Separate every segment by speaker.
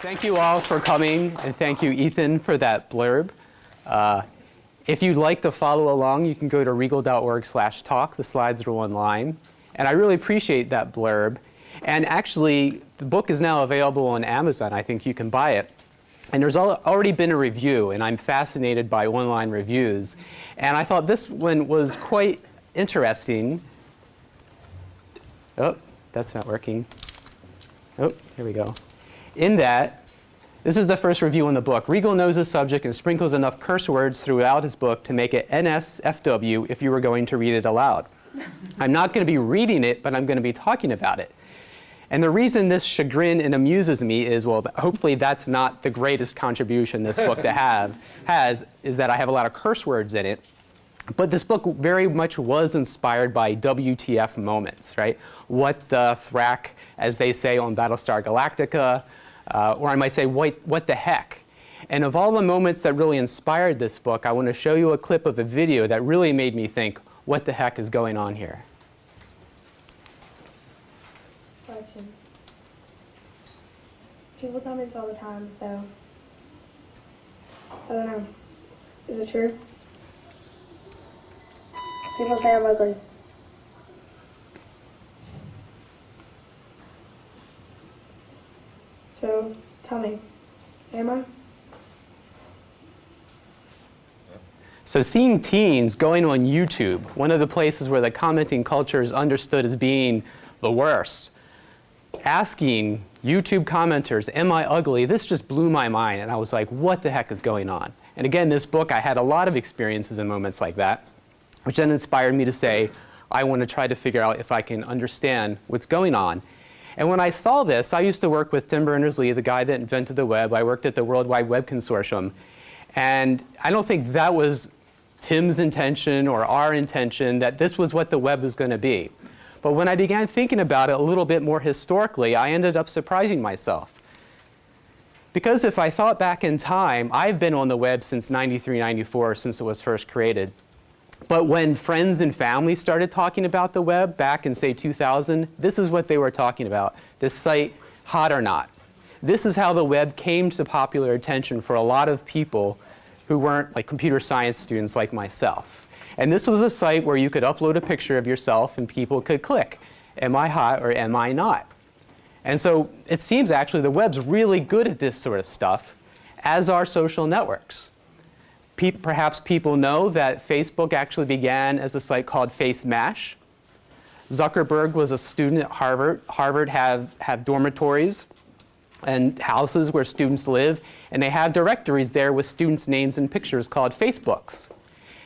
Speaker 1: Thank you all for coming, and thank you, Ethan, for that blurb. Uh, if you'd like to follow along, you can go to reagle.org slash talk. The slides are online. And I really appreciate that blurb. And actually, the book is now available on Amazon. I think you can buy it. And there's already been a review, and I'm fascinated by online reviews. And I thought this one was quite interesting. Oh, that's not working. Oh, here we go. In that, this is the first review in the book. Reagle knows the subject and sprinkles enough curse words throughout his book to make it NSFW if you were going to read it aloud. I'm not going to be reading it, but I'm going to be talking about it. And the reason this chagrin and amuses me is, well, hopefully that's not the greatest contribution this book to have has, is that I have a lot of curse words in it. But this book very much was inspired by WTF moments, right? What the frack, as they say on Battlestar Galactica, uh, or I might say, what, what the heck? And of all the moments that really inspired this book, I want to show you a clip of a video that really made me think, what the heck is going on here?
Speaker 2: Question. People tell me this all the time, so I don't know. Is it true? People say I'm ugly. So, tell me, am I?
Speaker 1: So seeing teens going on YouTube, one of the places where the commenting culture is understood as being the worst, asking YouTube commenters, am I ugly? This just blew my mind and I was like, what the heck is going on? And again, this book, I had a lot of experiences and moments like that, which then inspired me to say, I want to try to figure out if I can understand what's going on. And when I saw this, I used to work with Tim Berners-Lee, the guy that invented the web. I worked at the World Wide Web Consortium. And I don't think that was Tim's intention or our intention that this was what the web was going to be. But when I began thinking about it a little bit more historically, I ended up surprising myself. Because if I thought back in time, I've been on the web since 93, 94, since it was first created. But when friends and family started talking about the web back in, say, 2000, this is what they were talking about, this site, Hot or Not. This is how the web came to popular attention for a lot of people who weren't like computer science students like myself. And this was a site where you could upload a picture of yourself and people could click, am I hot or am I not? And so it seems actually the web's really good at this sort of stuff, as are social networks. Pe perhaps people know that Facebook actually began as a site called FaceMash. Zuckerberg was a student at Harvard. Harvard have, have dormitories and houses where students live, and they have directories there with students' names and pictures called Facebooks.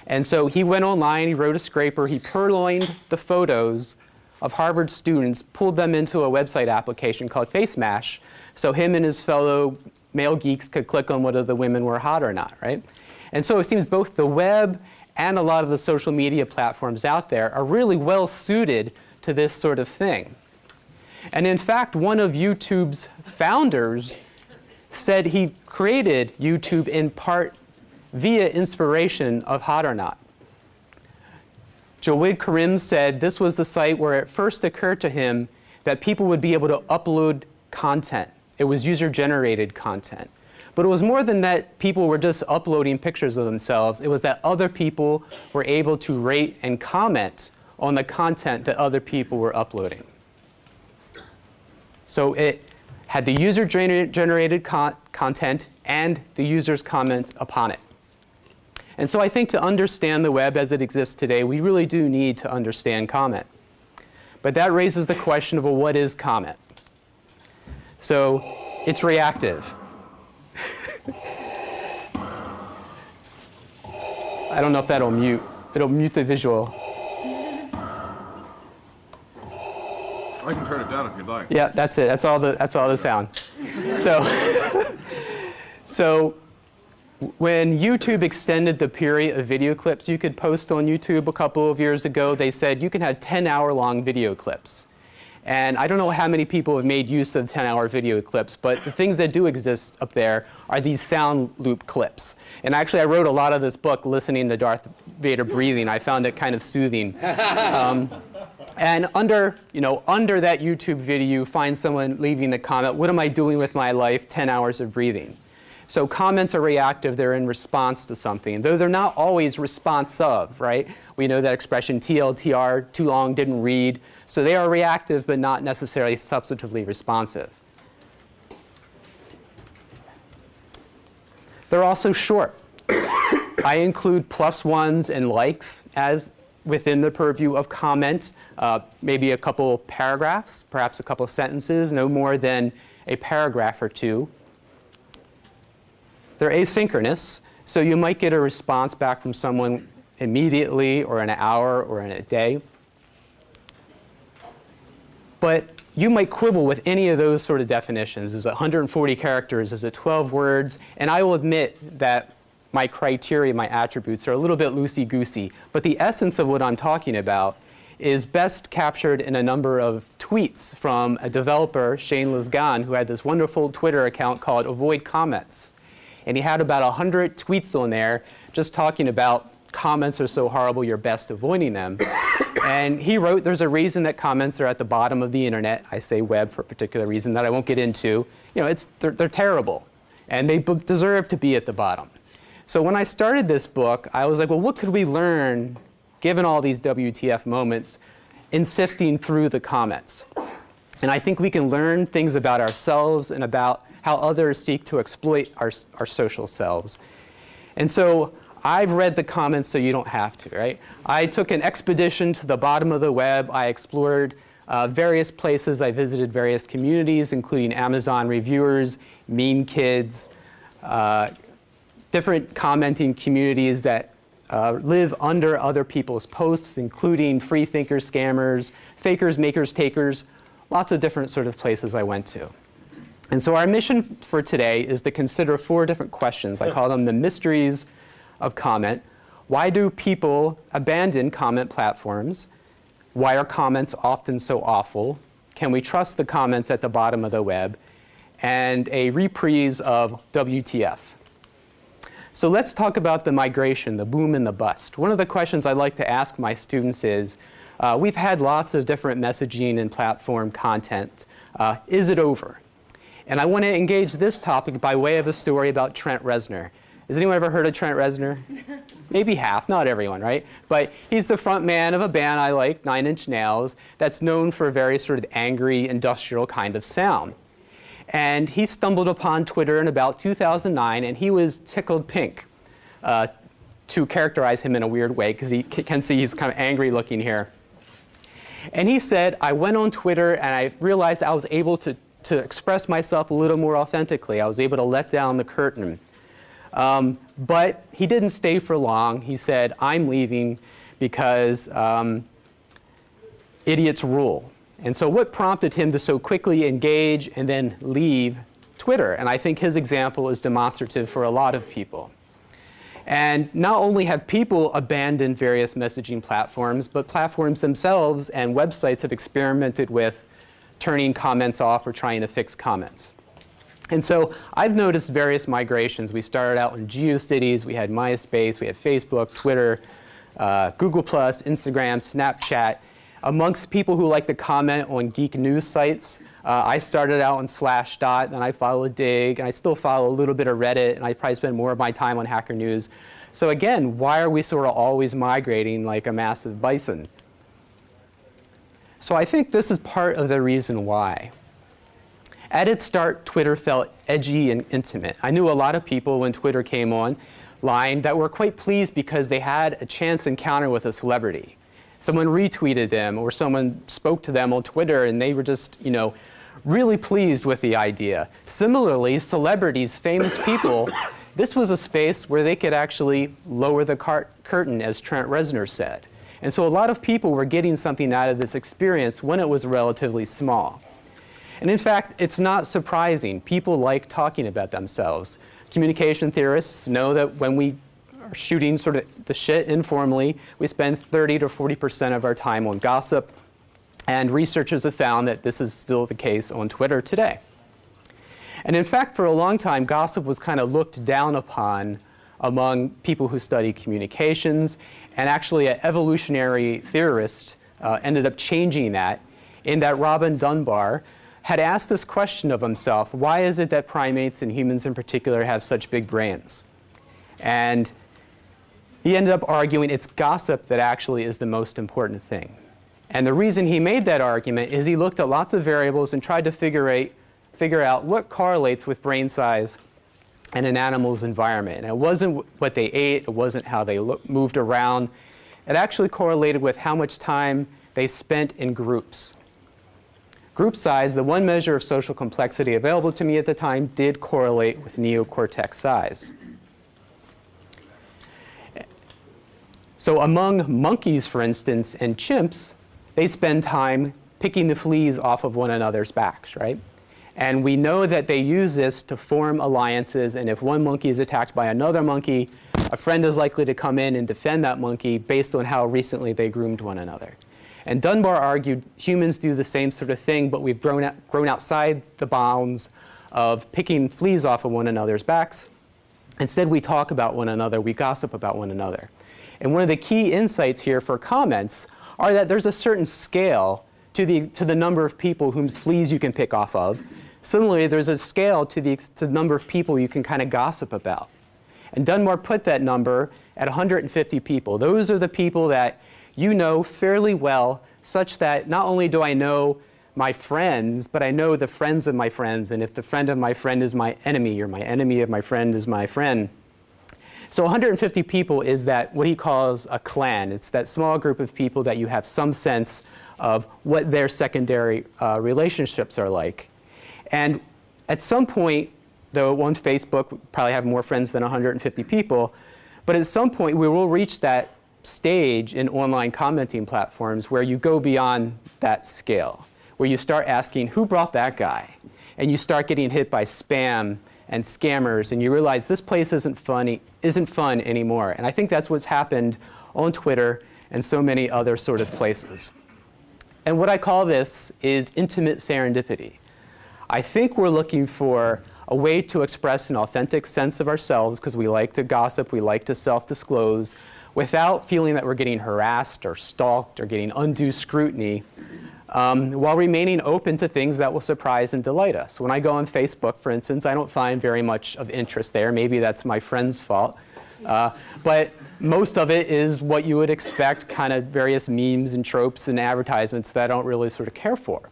Speaker 1: And so he went online, he wrote a scraper, he purloined the photos of Harvard students, pulled them into a website application called FaceMash, so him and his fellow male geeks could click on whether the women were hot or not, right? And so it seems both the web and a lot of the social media platforms out there are really well suited to this sort of thing. And in fact, one of YouTube's founders said he created YouTube in part via inspiration of Hot or Not. Jawed Karim said this was the site where it first occurred to him that people would be able to upload content. It was user-generated content. But it was more than that people were just uploading pictures of themselves. It was that other people were able to rate and comment on the content that other people were uploading. So it had the user-generated con content and the user's comment upon it. And so I think to understand the web as it exists today, we really do need to understand comment. But that raises the question of, well, what is comment? So it's reactive. I don't know if that'll mute. It'll mute the visual.
Speaker 3: I can turn it down if you'd like.
Speaker 1: Yeah, that's it. That's all the, that's all the sound. so, so when YouTube extended the period of video clips you could post on YouTube a couple of years ago, they said you can have 10 hour long video clips. And I don't know how many people have made use of 10-hour video clips, but the things that do exist up there are these sound loop clips. And actually, I wrote a lot of this book listening to Darth Vader breathing. I found it kind of soothing. Um, And under, you know, under that YouTube video, you find someone leaving the comment, what am I doing with my life, 10 hours of breathing? So comments are reactive, they're in response to something, though they're not always responsive, right? We know that expression TLTR, too long, didn't read. So they are reactive, but not necessarily substantively responsive. They're also short. I include plus ones and likes as within the purview of comment, uh, maybe a couple paragraphs, perhaps a couple sentences, no more than a paragraph or two. They're asynchronous, so you might get a response back from someone immediately or in an hour or in a day. But you might quibble with any of those sort of definitions. Is it 140 characters? Is it 12 words? And I will admit that my criteria, my attributes are a little bit loosey-goosey. But the essence of what I'm talking about is best captured in a number of tweets from a developer, Shane Lisgan, who had this wonderful Twitter account called Avoid Comments. And he had about 100 tweets on there just talking about comments are so horrible, you're best avoiding them. and he wrote, there's a reason that comments are at the bottom of the internet. I say web for a particular reason that I won't get into. You know, it's, they're, they're terrible. And they deserve to be at the bottom. So when I started this book, I was like, well, what could we learn, given all these WTF moments, in sifting through the comments? And I think we can learn things about ourselves and about how others seek to exploit our, our social selves. And so I've read the comments so you don't have to, right? I took an expedition to the bottom of the web. I explored uh, various places. I visited various communities, including Amazon reviewers, Mean Kids, uh, different commenting communities that uh, live under other people's posts, including free thinkers, scammers, fakers, makers, takers, lots of different sort of places I went to. And so our mission for today is to consider four different questions. I call them the mysteries of comment. Why do people abandon comment platforms? Why are comments often so awful? Can we trust the comments at the bottom of the web? And a reprise of WTF. So let's talk about the migration, the boom and the bust. One of the questions I like to ask my students is, uh, we've had lots of different messaging and platform content. Uh, is it over? And I want to engage this topic by way of a story about Trent Reznor. Has anyone ever heard of Trent Reznor? Maybe half, not everyone, right? But he's the front man of a band I like, Nine Inch Nails, that's known for a very sort of angry, industrial kind of sound. And he stumbled upon Twitter in about 2009, and he was tickled pink, uh, to characterize him in a weird way, because he can see he's kind of angry looking here. And he said, I went on Twitter and I realized I was able to, to express myself a little more authentically. I was able to let down the curtain. Um, but he didn't stay for long. He said, I'm leaving because um, idiots rule. And so what prompted him to so quickly engage and then leave Twitter? And I think his example is demonstrative for a lot of people. And not only have people abandoned various messaging platforms, but platforms themselves and websites have experimented with turning comments off or trying to fix comments. And so I've noticed various migrations. We started out in GeoCities, we had MySpace, we had Facebook, Twitter, uh, Google+, Instagram, Snapchat. Amongst people who like to comment on geek news sites, uh, I started out on Slashdot, and I followed Digg, and I still follow a little bit of Reddit, and I probably spend more of my time on Hacker News. So again, why are we sort of always migrating like a massive bison? So I think this is part of the reason why. At its start, Twitter felt edgy and intimate. I knew a lot of people when Twitter came online that were quite pleased because they had a chance encounter with a celebrity. Someone retweeted them or someone spoke to them on Twitter and they were just, you know, really pleased with the idea. Similarly, celebrities, famous people, this was a space where they could actually lower the curtain, as Trent Reznor said. And so a lot of people were getting something out of this experience when it was relatively small. And in fact, it's not surprising. People like talking about themselves. Communication theorists know that when we are shooting sort of the shit informally, we spend 30 to 40% of our time on gossip. And researchers have found that this is still the case on Twitter today. And in fact, for a long time, gossip was kind of looked down upon among people who study communications. And actually, an evolutionary theorist uh, ended up changing that in that Robin Dunbar had asked this question of himself, why is it that primates and humans in particular have such big brains? And he ended up arguing it's gossip that actually is the most important thing. And the reason he made that argument is he looked at lots of variables and tried to figure figure out what correlates with brain size and an animal's environment. And it wasn't what they ate, it wasn't how they moved around. It actually correlated with how much time they spent in groups. Group size, the one measure of social complexity available to me at the time, did correlate with neocortex size. So among monkeys, for instance, and chimps, they spend time picking the fleas off of one another's backs, right? And we know that they use this to form alliances, and if one monkey is attacked by another monkey, a friend is likely to come in and defend that monkey based on how recently they groomed one another. And Dunbar argued humans do the same sort of thing, but we've grown, grown outside the bounds of picking fleas off of one another's backs. Instead, we talk about one another, we gossip about one another. And one of the key insights here for comments are that there's a certain scale to the, to the number of people whose fleas you can pick off of. Similarly, there's a scale to the, to the number of people you can kind of gossip about. And Dunbar put that number at 150 people. Those are the people that you know fairly well, such that not only do I know my friends, but I know the friends of my friends. And if the friend of my friend is my enemy, or my enemy of my friend is my friend, so 150 people is that what he calls a clan. It's that small group of people that you have some sense of what their secondary uh, relationships are like. And at some point, though on Facebook, we probably have more friends than 150 people, but at some point we will reach that stage in online commenting platforms where you go beyond that scale, where you start asking, who brought that guy? And you start getting hit by spam and scammers, and you realize this place isn't funny, isn't fun anymore. And I think that's what's happened on Twitter and so many other sort of places. And what I call this is intimate serendipity. I think we're looking for a way to express an authentic sense of ourselves because we like to gossip, we like to self-disclose, without feeling that we're getting harassed or stalked or getting undue scrutiny um, while remaining open to things that will surprise and delight us. When I go on Facebook, for instance, I don't find very much of interest there. Maybe that's my friend's fault. Uh, but most of it is what you would expect, kind of various memes and tropes and advertisements that I don't really sort of care for.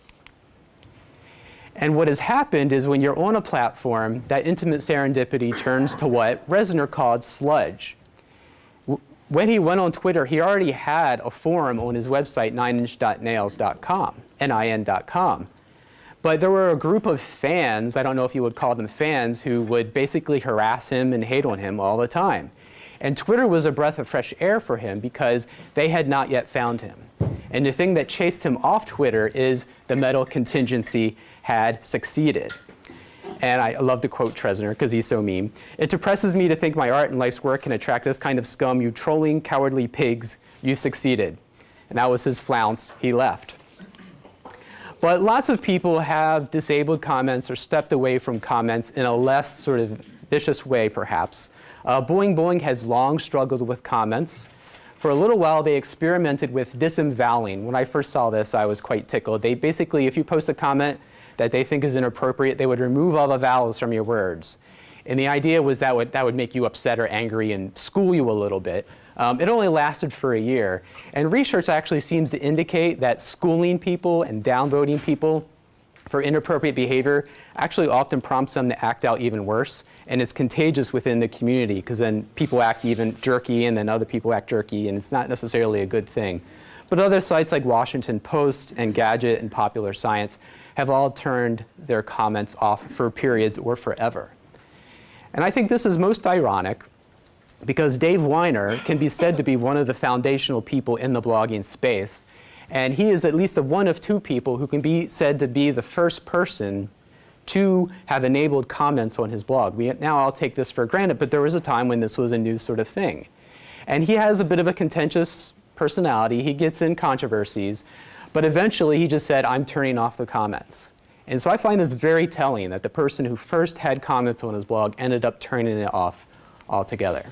Speaker 1: And what has happened is when you're on a platform, that intimate serendipity turns to what Reznor called sludge when he went on Twitter, he already had a forum on his website, nineinchnails.com, N-I-N.com. But there were a group of fans, I don't know if you would call them fans, who would basically harass him and hate on him all the time. And Twitter was a breath of fresh air for him because they had not yet found him. And the thing that chased him off Twitter is the metal contingency had succeeded and I love to quote Reznor because he's so mean. It depresses me to think my art and life's work can attract this kind of scum. You trolling, cowardly pigs, you succeeded. And that was his flounce. He left. But lots of people have disabled comments or stepped away from comments in a less sort of vicious way, perhaps. Uh, Boeing Boing has long struggled with comments. For a little while, they experimented with disemvoweling. When I first saw this, I was quite tickled. They basically, if you post a comment, that they think is inappropriate, they would remove all the vowels from your words. And the idea was that would, that would make you upset or angry and school you a little bit. Um, it only lasted for a year. And research actually seems to indicate that schooling people and downvoting people for inappropriate behavior actually often prompts them to act out even worse. And it's contagious within the community because then people act even jerky and then other people act jerky and it's not necessarily a good thing. But other sites like Washington Post and Gadget and Popular Science have all turned their comments off for periods or forever. And I think this is most ironic because Dave Winer can be said to be one of the foundational people in the blogging space. And he is at least one of two people who can be said to be the first person to have enabled comments on his blog. We, now I'll take this for granted, but there was a time when this was a new sort of thing. And he has a bit of a contentious personality. He gets in controversies. But eventually he just said, I'm turning off the comments. And so I find this very telling that the person who first had comments on his blog ended up turning it off altogether.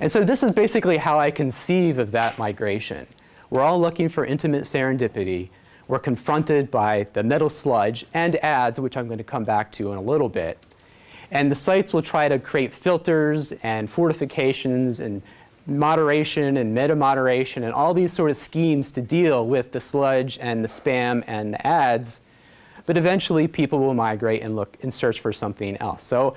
Speaker 1: And so this is basically how I conceive of that migration. We're all looking for intimate serendipity. We're confronted by the metal sludge and ads, which I'm going to come back to in a little bit. And the sites will try to create filters and fortifications and moderation and meta-moderation and all these sort of schemes to deal with the sludge and the spam and the ads. But eventually people will migrate and look and search for something else. So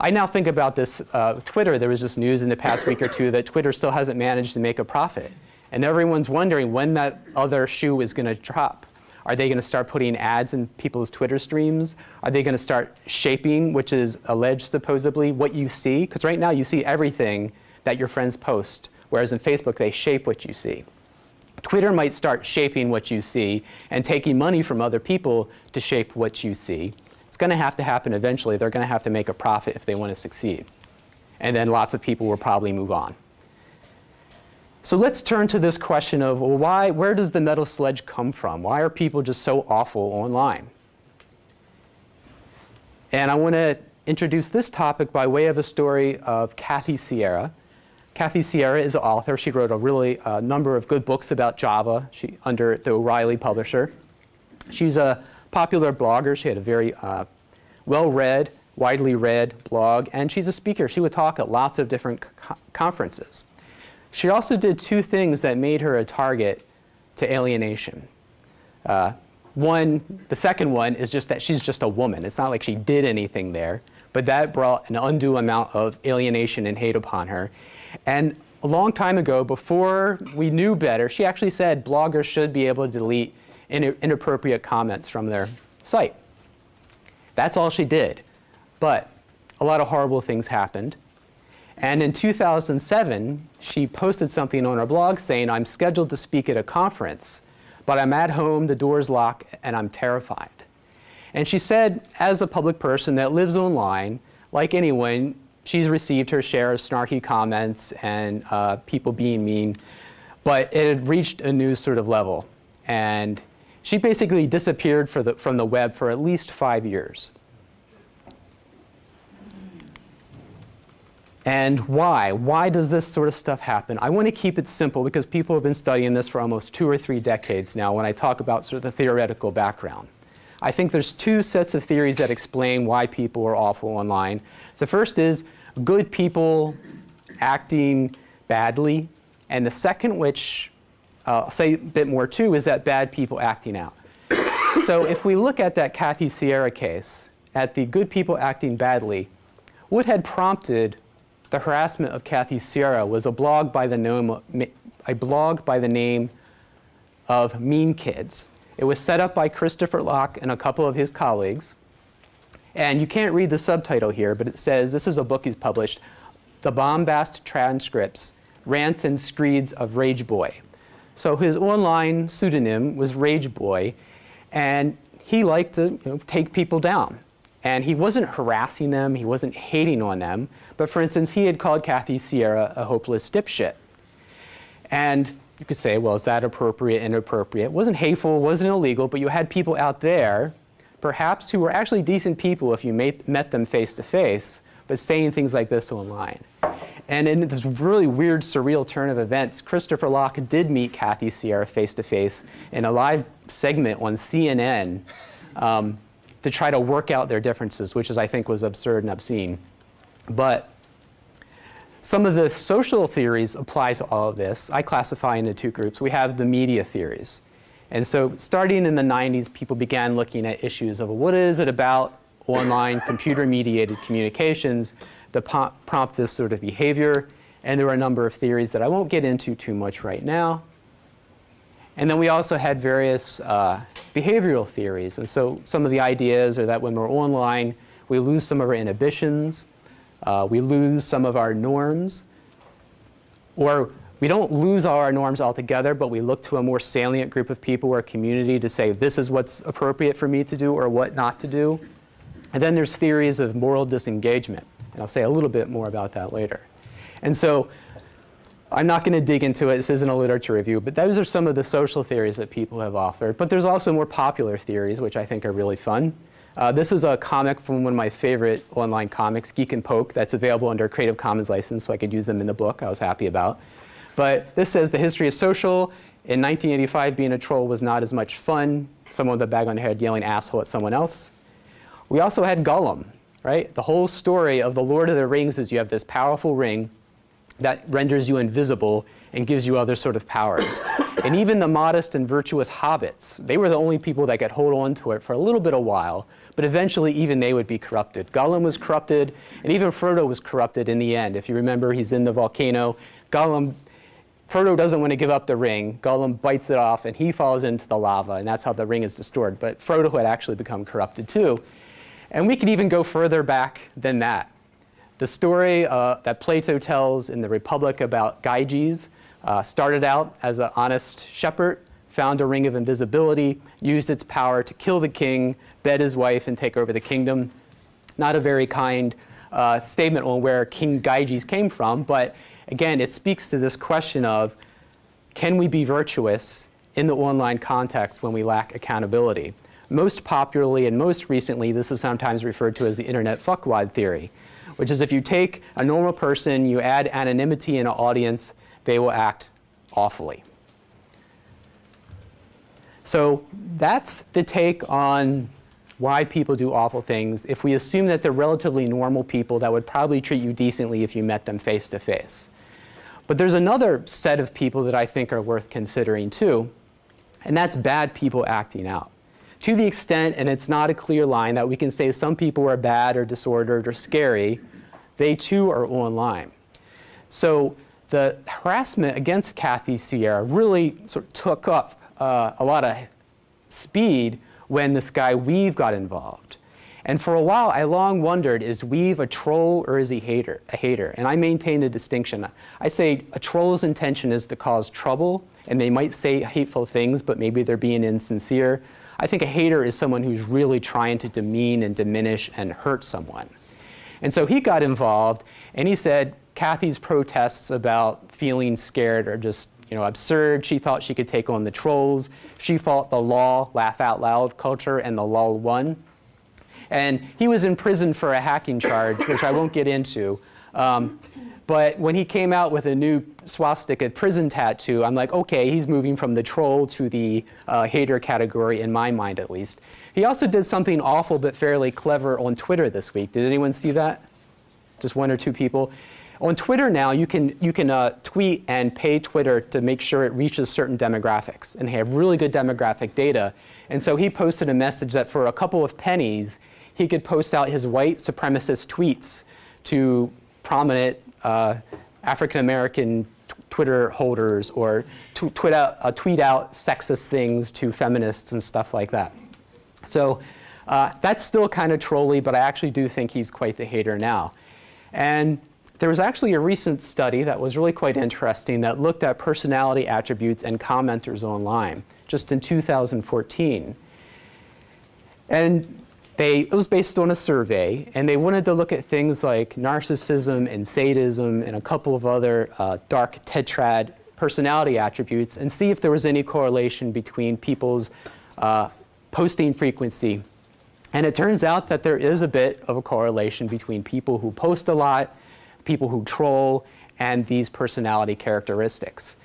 Speaker 1: I now think about this uh, Twitter. There was just news in the past week or two that Twitter still hasn't managed to make a profit. And everyone's wondering when that other shoe is going to drop. Are they going to start putting ads in people's Twitter streams? Are they going to start shaping, which is alleged supposedly, what you see? Because right now you see everything that your friends post, whereas in Facebook they shape what you see. Twitter might start shaping what you see and taking money from other people to shape what you see. It's going to have to happen eventually. They're going to have to make a profit if they want to succeed. And then lots of people will probably move on. So let's turn to this question of, well, why, where does the metal sledge come from? Why are people just so awful online? And I want to introduce this topic by way of a story of Kathy Sierra. Kathy Sierra is an author. She wrote a really uh, number of good books about Java she, under the O'Reilly publisher. She's a popular blogger. She had a very uh, well-read, widely read blog, and she's a speaker. She would talk at lots of different co conferences. She also did two things that made her a target to alienation. Uh, one, the second one is just that she's just a woman. It's not like she did anything there, but that brought an undue amount of alienation and hate upon her. And a long time ago, before we knew better, she actually said bloggers should be able to delete inappropriate comments from their site. That's all she did. But a lot of horrible things happened. And in 2007, she posted something on her blog saying, I'm scheduled to speak at a conference, but I'm at home, the door's locked, and I'm terrified. And she said, as a public person that lives online, like anyone, she's received her share of snarky comments and uh, people being mean, but it had reached a new sort of level. And she basically disappeared the, from the web for at least five years. And why? Why does this sort of stuff happen? I want to keep it simple because people have been studying this for almost two or three decades now when I talk about sort of the theoretical background. I think there's two sets of theories that explain why people are awful online. The first is good people acting badly. And the second, which uh, I'll say a bit more too, is that bad people acting out. so if we look at that Kathy Sierra case, at the good people acting badly, what had prompted the harassment of Kathy Sierra was a blog by the a blog by the name of Mean Kids. It was set up by Christopher Locke and a couple of his colleagues. And you can't read the subtitle here, but it says, this is a book he's published, The Bombast Transcripts, Rants and Screeds of Rage Boy. So his online pseudonym was Rage Boy, and he liked to you know, take people down. And he wasn't harassing them, he wasn't hating on them, but for instance, he had called Kathy Sierra a hopeless dipshit. And you could say, well, is that appropriate, inappropriate? It wasn't hateful, wasn't illegal, but you had people out there perhaps who were actually decent people if you met them face to face, but saying things like this online. And in this really weird, surreal turn of events, Christopher Locke did meet Kathy Sierra face to face in a live segment on CNN um, to try to work out their differences, which is, I think, was absurd and obscene. But some of the social theories apply to all of this. I classify into two groups. We have the media theories. And so starting in the 90s, people began looking at issues of what is it about online computer-mediated communications that prompt this sort of behavior. And there were a number of theories that I won't get into too much right now. And then we also had various uh, behavioral theories. And so some of the ideas are that when we're online, we lose some of our inhibitions, uh, we lose some of our norms, or we don't lose all our norms altogether, but we look to a more salient group of people or community to say, this is what's appropriate for me to do or what not to do. And then there's theories of moral disengagement. And I'll say a little bit more about that later. And so I'm not going to dig into it. This isn't a literature review. But those are some of the social theories that people have offered. But there's also more popular theories, which I think are really fun. Uh, this is a comic from one of my favorite online comics, Geek and Poke, that's available under a Creative Commons license, so I could use them in the book I was happy about. But this says the history of social In 1985, being a troll was not as much fun. Someone with a bag on their head yelling asshole at someone else. We also had Gollum, right? The whole story of the Lord of the Rings is you have this powerful ring that renders you invisible and gives you other sort of powers. and even the modest and virtuous hobbits, they were the only people that could hold on to it for a little bit of while, but eventually even they would be corrupted. Gollum was corrupted, and even Frodo was corrupted in the end. If you remember, he's in the volcano. Gollum, Frodo doesn't want to give up the ring. Gollum bites it off, and he falls into the lava, and that's how the ring is destroyed. But Frodo had actually become corrupted too. And we could even go further back than that. The story uh, that Plato tells in the Republic about Gyges uh, started out as an honest shepherd, found a ring of invisibility, used its power to kill the king, bed his wife, and take over the kingdom. Not a very kind uh, statement on where King Gyges came from, but again, it speaks to this question of can we be virtuous in the online context when we lack accountability? Most popularly and most recently, this is sometimes referred to as the internet fuckwad theory, which is if you take a normal person, you add anonymity in an audience, they will act awfully. So that's the take on why people do awful things. If we assume that they're relatively normal people that would probably treat you decently if you met them face to face. But there's another set of people that I think are worth considering too, and that's bad people acting out. To the extent, and it's not a clear line, that we can say some people are bad or disordered or scary, they too are online. So the harassment against Kathy Sierra really sort of took up uh, a lot of speed when this guy weev got involved. And for a while, I long wondered, is weev a troll or is he hater, a hater? And I maintain a distinction. I say a troll's intention is to cause trouble, and they might say hateful things, but maybe they're being insincere. I think a hater is someone who's really trying to demean and diminish and hurt someone. And so he got involved, and he said Kathy's protests about feeling scared are just you know, absurd. She thought she could take on the trolls. She fought the law, laugh out loud culture, and the law won. And he was in prison for a hacking charge, which I won't get into. Um, but when he came out with a new swastika prison tattoo, I'm like, okay, he's moving from the troll to the uh, hater category, in my mind at least. He also did something awful but fairly clever on Twitter this week. Did anyone see that? Just one or two people? On Twitter now, you can, you can uh, tweet and pay Twitter to make sure it reaches certain demographics. And they have really good demographic data. And so he posted a message that for a couple of pennies, he could post out his white supremacist tweets to prominent uh, African-American Twitter holders or tweet, out, uh, tweet out sexist things to feminists and stuff like that. So uh, that's still kind of trolly, but I actually do think he's quite the hater now. And there was actually a recent study that was really quite interesting that looked at personality attributes and commenters online just in 2014. And they, it was based on a survey, and they wanted to look at things like narcissism and sadism and a couple of other uh, dark tetrad personality attributes and see if there was any correlation between people's uh, posting frequency. And it turns out that there is a bit of a correlation between people who post a lot people who troll, and these personality characteristics.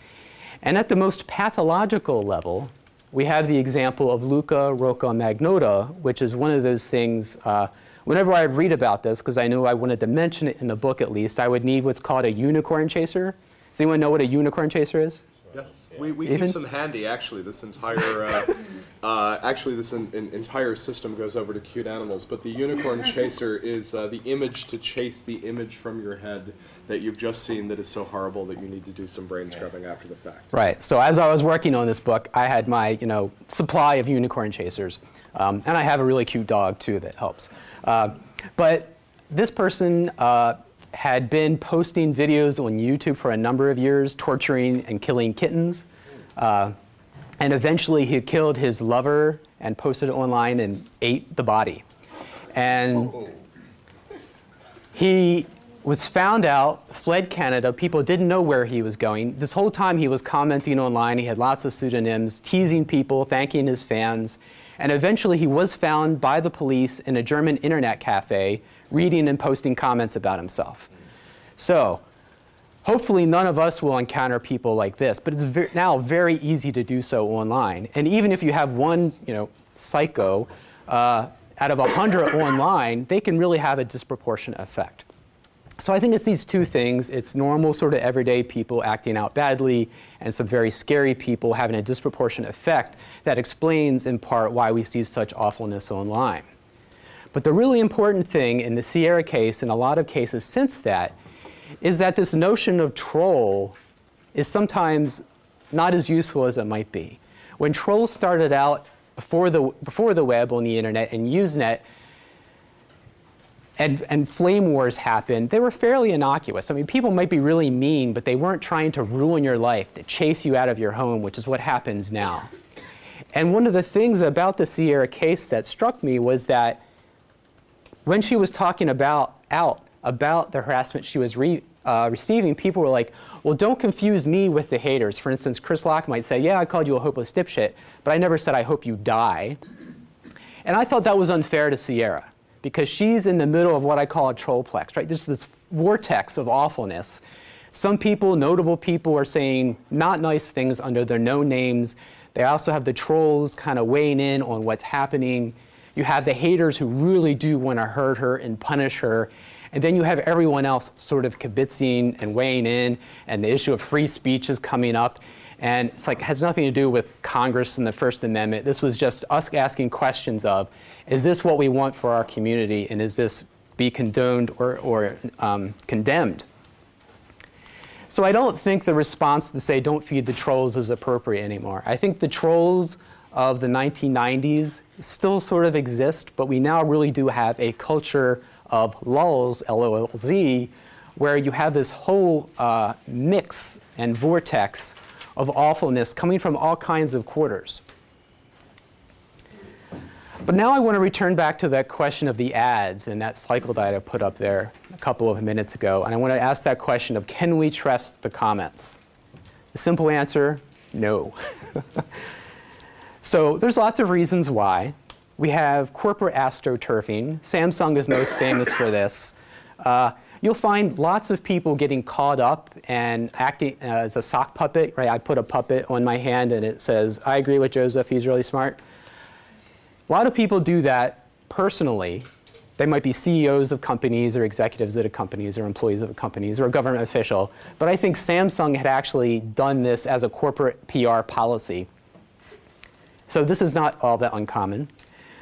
Speaker 1: And at the most pathological level, we have the example of Luka Rocco Magnotta, which is one of those things, uh, whenever I read about this, because I knew I wanted to mention it in the book at least, I would need what's called a unicorn chaser. Does anyone know what a unicorn chaser is?
Speaker 4: Yes, we, we
Speaker 1: Even?
Speaker 4: keep some handy. Actually, this entire uh, uh, actually this in, in, entire system goes over to cute animals. But the unicorn chaser is uh, the image to chase the image from your head that you've just seen that is so horrible that you need to do some brain scrubbing after the fact.
Speaker 1: Right. So as I was working on this book, I had my you know supply of unicorn chasers, um, and I have a really cute dog too that helps. Uh, but this person uh, had been posting videos on YouTube for a number of years, torturing and killing kittens. Uh, and eventually he killed his lover and posted it online and ate the body. And he was found out, fled Canada. People didn't know where he was going. This whole time he was commenting online. He had lots of pseudonyms, teasing people, thanking his fans. And eventually he was found by the police in a German internet cafe reading and posting comments about himself. So Hopefully none of us will encounter people like this, but it's now very easy to do so online. And even if you have one, you know, psycho uh, out of 100 online, they can really have a disproportionate effect. So I think it's these two things. It's normal sort of everyday people acting out badly and some very scary people having a disproportionate effect that explains in part why we see such awfulness online. But the really important thing in the Sierra case and a lot of cases since that is that this notion of troll is sometimes not as useful as it might be. When trolls started out before the, before the web on the internet and Usenet, and, and flame wars happened, they were fairly innocuous. I mean, people might be really mean, but they weren't trying to ruin your life, to chase you out of your home, which is what happens now. And one of the things about the Sierra case that struck me was that when she was talking about out about the harassment she was re, uh, receiving, people were like, well, don't confuse me with the haters. For instance, Chris Locke might say, yeah, I called you a hopeless dipshit, but I never said I hope you die. And I thought that was unfair to Sierra because she's in the middle of what I call a trollplex, right? There's this vortex of awfulness. Some people, notable people, are saying not nice things under their known names. They also have the trolls kind of weighing in on what's happening. You have the haters who really do want to hurt her and punish her. And then you have everyone else sort of kibitzing and weighing in, and the issue of free speech is coming up. And it's like, has nothing to do with Congress and the First Amendment. This was just us asking questions of, is this what we want for our community, and is this be condoned or, or um, condemned? So I don't think the response to say don't feed the trolls is appropriate anymore. I think the trolls of the 1990s still sort of exist, but we now really do have a culture of lulz, L-O-L-Z, where you have this whole uh, mix and vortex of awfulness coming from all kinds of quarters. But now I want to return back to that question of the ads and that cycle that I put up there a couple of minutes ago. And I want to ask that question of can we trust the comments? The simple answer, no. so there's lots of reasons why. We have corporate astroturfing. Samsung is most famous for this. Uh, you'll find lots of people getting caught up and acting as a sock puppet, right? I put a puppet on my hand and it says, I agree with Joseph, he's really smart. A lot of people do that personally. They might be CEOs of companies or executives at companies or employees of companies or a government official. But I think Samsung had actually done this as a corporate PR policy. So this is not all that uncommon.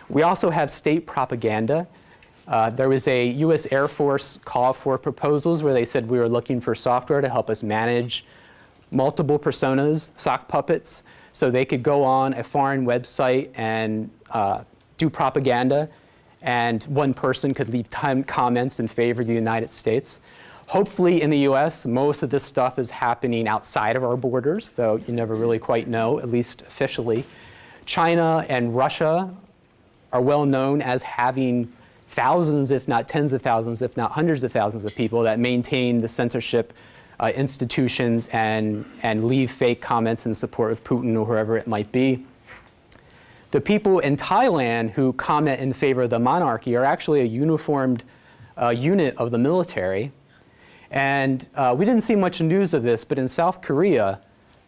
Speaker 1: We also have state propaganda. Uh, there was a US Air Force call for proposals where they said we were looking for software to help us manage multiple personas, sock puppets, so they could go on a foreign website and uh, do propaganda, and one person could leave comments in favor of the United States. Hopefully in the US, most of this stuff is happening outside of our borders, though you never really quite know, at least officially. China and Russia are well known as having thousands, if not tens of thousands, if not hundreds of thousands of people that maintain the censorship uh, institutions and, and leave fake comments in support of Putin or whoever it might be. The people in Thailand who comment in favor of the monarchy are actually a uniformed uh, unit of the military. And uh, we didn't see much news of this, but in South Korea,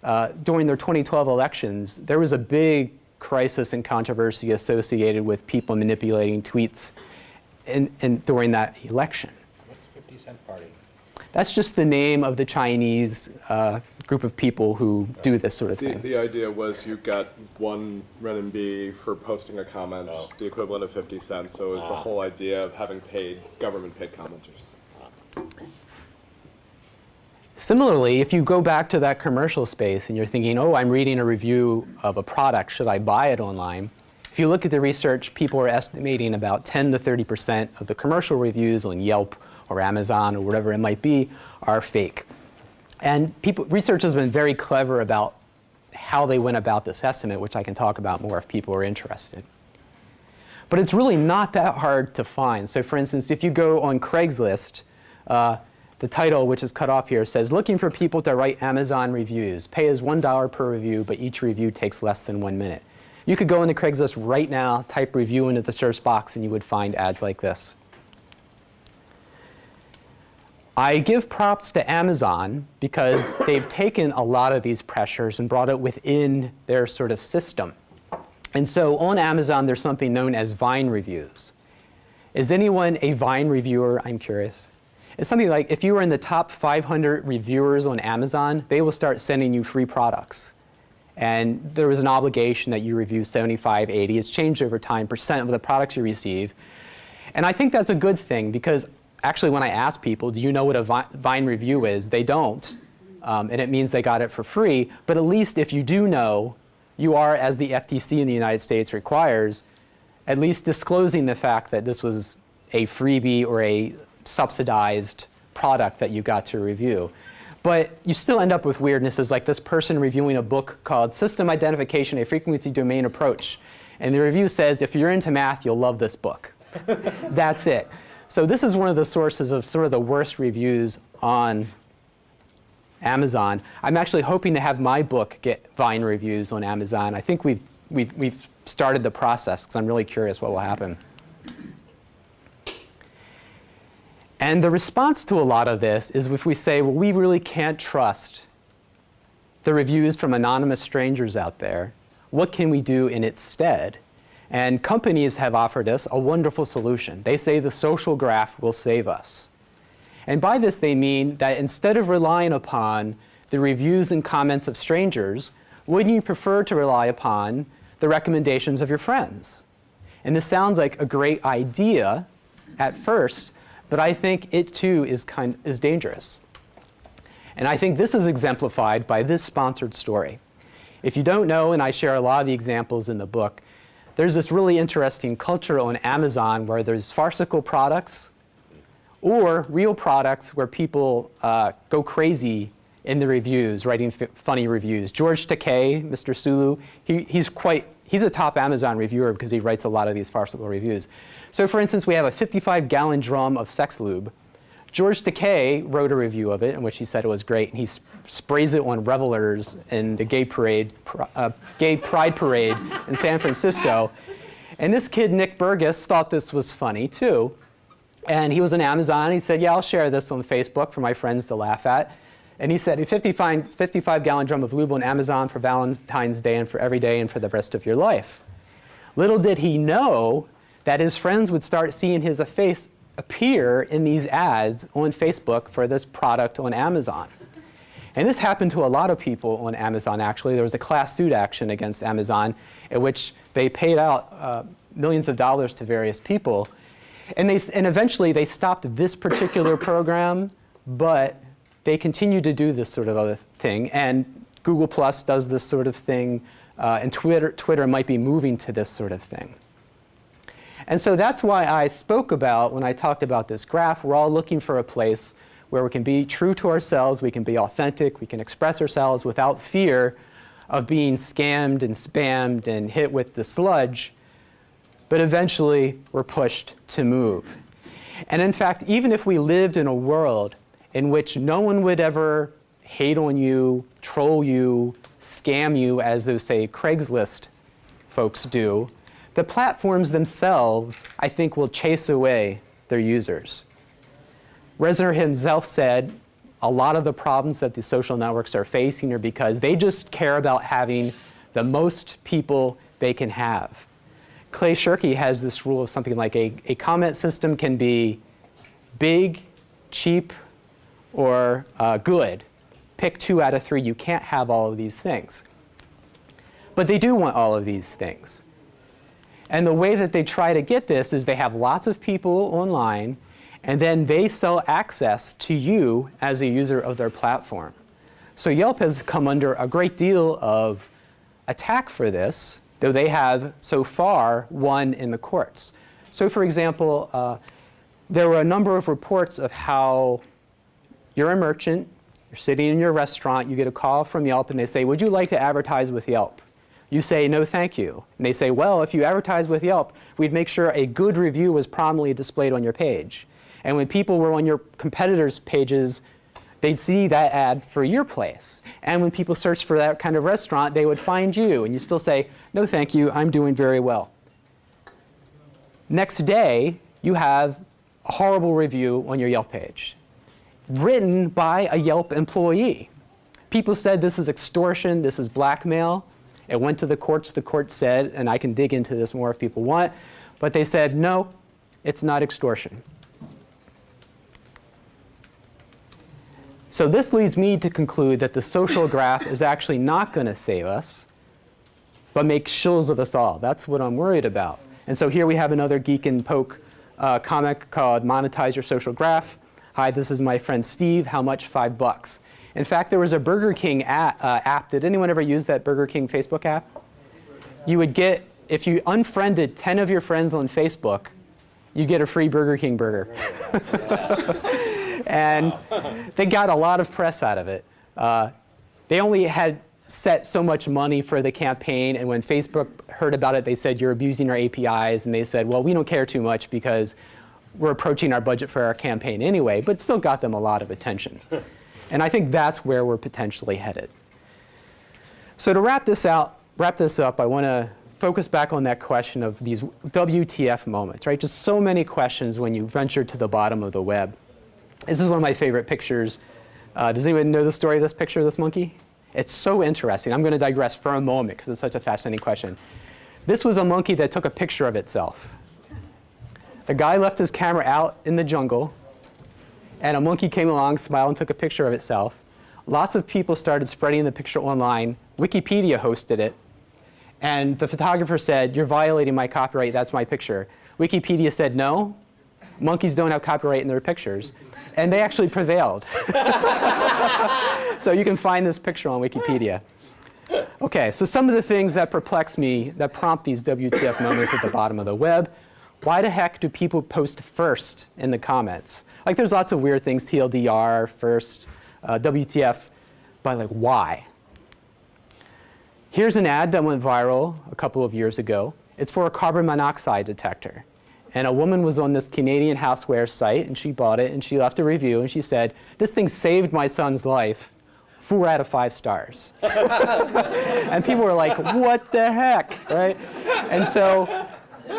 Speaker 1: uh, during their 2012 elections, there was a big crisis and controversy associated with people manipulating tweets in, in, during that election.
Speaker 5: What's 50 Cent Party?
Speaker 1: That's just the name of the Chinese uh, group of people who do this sort of
Speaker 4: The,
Speaker 1: thing.
Speaker 4: the idea was you got one renminbi for posting a comment,
Speaker 5: Oh.
Speaker 4: the equivalent of 50 cents. So it was the
Speaker 5: Ah.
Speaker 4: whole idea of having paid, government paid commenters.
Speaker 1: Similarly, if you go back to that commercial space and you're thinking, oh, I'm reading a review of a product, should I buy it online? If you look at the research, people are estimating about 10 to 30% of the commercial reviews on Yelp or Amazon or whatever it might be are fake. And people, research has been very clever about how they went about this estimate, which I can talk about more if people are interested. But it's really not that hard to find. So for instance, if you go on Craigslist, uh, the title, which is cut off here, says, looking for people to write Amazon reviews. Pay is $1 per review, but each review takes less than one minute. You could go into Craigslist right now, type review into the search box, and you would find ads like this. I give props to Amazon because they've taken a lot of these pressures and brought it within their sort of system. And so on Amazon, there's something known as Vine reviews. Is anyone a Vine reviewer? I'm curious. It's something like if you are in the top 500 reviewers on Amazon, they will start sending you free products. And there was an obligation that you review 75, 80. It's changed over time, percent of the products you receive. And I think that's a good thing because actually when I ask people, do you know what a Vi- Vine review is, they don't. Um, and it means they got it for free. But at least if you do know, you are, as the FTC in the United States requires, at least disclosing the fact that this was a freebie or a subsidized product that you got to review. But you still end up with weirdnesses like this person reviewing a book called System Identification, a Frequency Domain Approach. And the review says, if you're into math, you'll love this book. That's it. So this is one of the sources of sort of the worst reviews on Amazon. I'm actually hoping to have my book get Vine reviews on Amazon. I think we've, we've, we've started the process because I'm really curious what will happen. And the response to a lot of this is if we say, well, we really can't trust the reviews from anonymous strangers out there, what can we do in its stead? And companies have offered us a wonderful solution. They say the social graph will save us. And by this they mean that instead of relying upon the reviews and comments of strangers, wouldn't you prefer to rely upon the recommendations of your friends? And this sounds like a great idea at first, but I think it too is, kind, is dangerous. And I think this is exemplified by this sponsored story. If you don't know, and I share a lot of the examples in the book, there's this really interesting culture on Amazon where there's farcical products or real products where people uh, go crazy in the reviews, writing funny reviews. George Takei, Mr. Sulu, he, he's quite, he's a top Amazon reviewer because he writes a lot of these farcical reviews. So for instance, we have a 55 gallon drum of sex lube. George Takei wrote a review of it in which he said it was great, and he sp sprays it on revelers in the gay parade, uh, gay pride parade in San Francisco. And this kid, Nick Burgess, thought this was funny too. And he was on Amazon, he said, yeah, I'll share this on Facebook for my friends to laugh at. And he said, a 55, 55 gallon drum of lube on Amazon for Valentine's Day and for every day and for the rest of your life. Little did he know that his friends would start seeing his face appear in these ads on Facebook for this product on Amazon. And this happened to a lot of people on Amazon, actually. There was a class suit action against Amazon in which they paid out uh, millions of dollars to various people. And, they, and eventually they stopped this particular program, but they continue to do this sort of other thing. And Google Plus does this sort of thing, uh, and Twitter, Twitter might be moving to this sort of thing. And so that's why I spoke about, when I talked about this graph, we're all looking for a place where we can be true to ourselves, we can be authentic, we can express ourselves without fear of being scammed and spammed and hit with the sludge. But eventually, we're pushed to move. And in fact, even if we lived in a world in which no one would ever hate on you, troll you, scam you, as those, say, Craigslist folks do, the platforms themselves, I think, will chase away their users. Resner himself said a lot of the problems that the social networks are facing are because they just care about having the most people they can have. Clay Shirky has this rule of something like a, a comment system can be big, cheap, or uh, good. Pick two out of three. You can't have all of these things. But they do want all of these things. And the way that they try to get this is they have lots of people online, and then they sell access to you as a user of their platform. So Yelp has come under a great deal of attack for this, though they have so far won in the courts. So for example, uh, there were a number of reports of how you're a merchant, you're sitting in your restaurant, you get a call from Yelp and they say, would you like to advertise with Yelp? You say, no thank you. And they say, well, if you advertise with Yelp, we'd make sure a good review was prominently displayed on your page. And when people were on your competitors' pages, they'd see that ad for your place. And when people searched for that kind of restaurant, they would find you. And you still say, no thank you, I'm doing very well. Next day, you have a horrible review on your Yelp page. Written by a Yelp employee. People said this is extortion, this is blackmail. It went to the courts. The court said, and I can dig into this more if people want, but they said, no, it's not extortion. So this leads me to conclude that the social graph is actually not going to save us, but make shills of us all. That's what I'm worried about. And so here we have another Geek and Poke uh, comic called Monetize Your Social Graph. Hi, this is my friend Steve. How much? Five bucks. In fact, there was a Burger King app, uh, app. Did anyone ever use that Burger King Facebook app? You would get, if you unfriended 10 of your friends on Facebook, you get a free Burger King burger. and they got a lot of press out of it. Uh, they only had set so much money for the campaign, and when Facebook heard about it, they said, you're abusing our APIs, and they said, well, we don't care too much because we're approaching our budget for our campaign anyway, but still got them a lot of attention. and I think that's where we're potentially headed. So to wrap this out, wrap this up, I want to focus back on that question of these WTF moments, right? Just so many questions when you venture to the bottom of the web. This is one of my favorite pictures. Uh, does anyone know the story of this picture of this monkey? It's so interesting. I'm going to digress for a moment because it's such a fascinating question. This was a monkey that took a picture of itself. The guy left his camera out in the jungle, and a monkey came along, smiled, and took a picture of itself. Lots of people started spreading the picture online. Wikipedia hosted it. And the photographer said, you're violating my copyright, that's my picture. Wikipedia said, no, monkeys don't have copyright in their pictures. And they actually prevailed. so you can find this picture on Wikipedia. Okay, so some of the things that perplex me, that prompt these WTF moments at the bottom of the web. Why the heck do people post first in the comments? Like there's lots of weird things, TLDR, first, uh, WTF, but like why? Here's an ad that went viral a couple of years ago. It's for a carbon monoxide detector. And a woman was on this Canadian houseware site, and she bought it, and she left a review, and she said, this thing saved my son's life, four out of five stars. and people were like, what the heck, right? And so,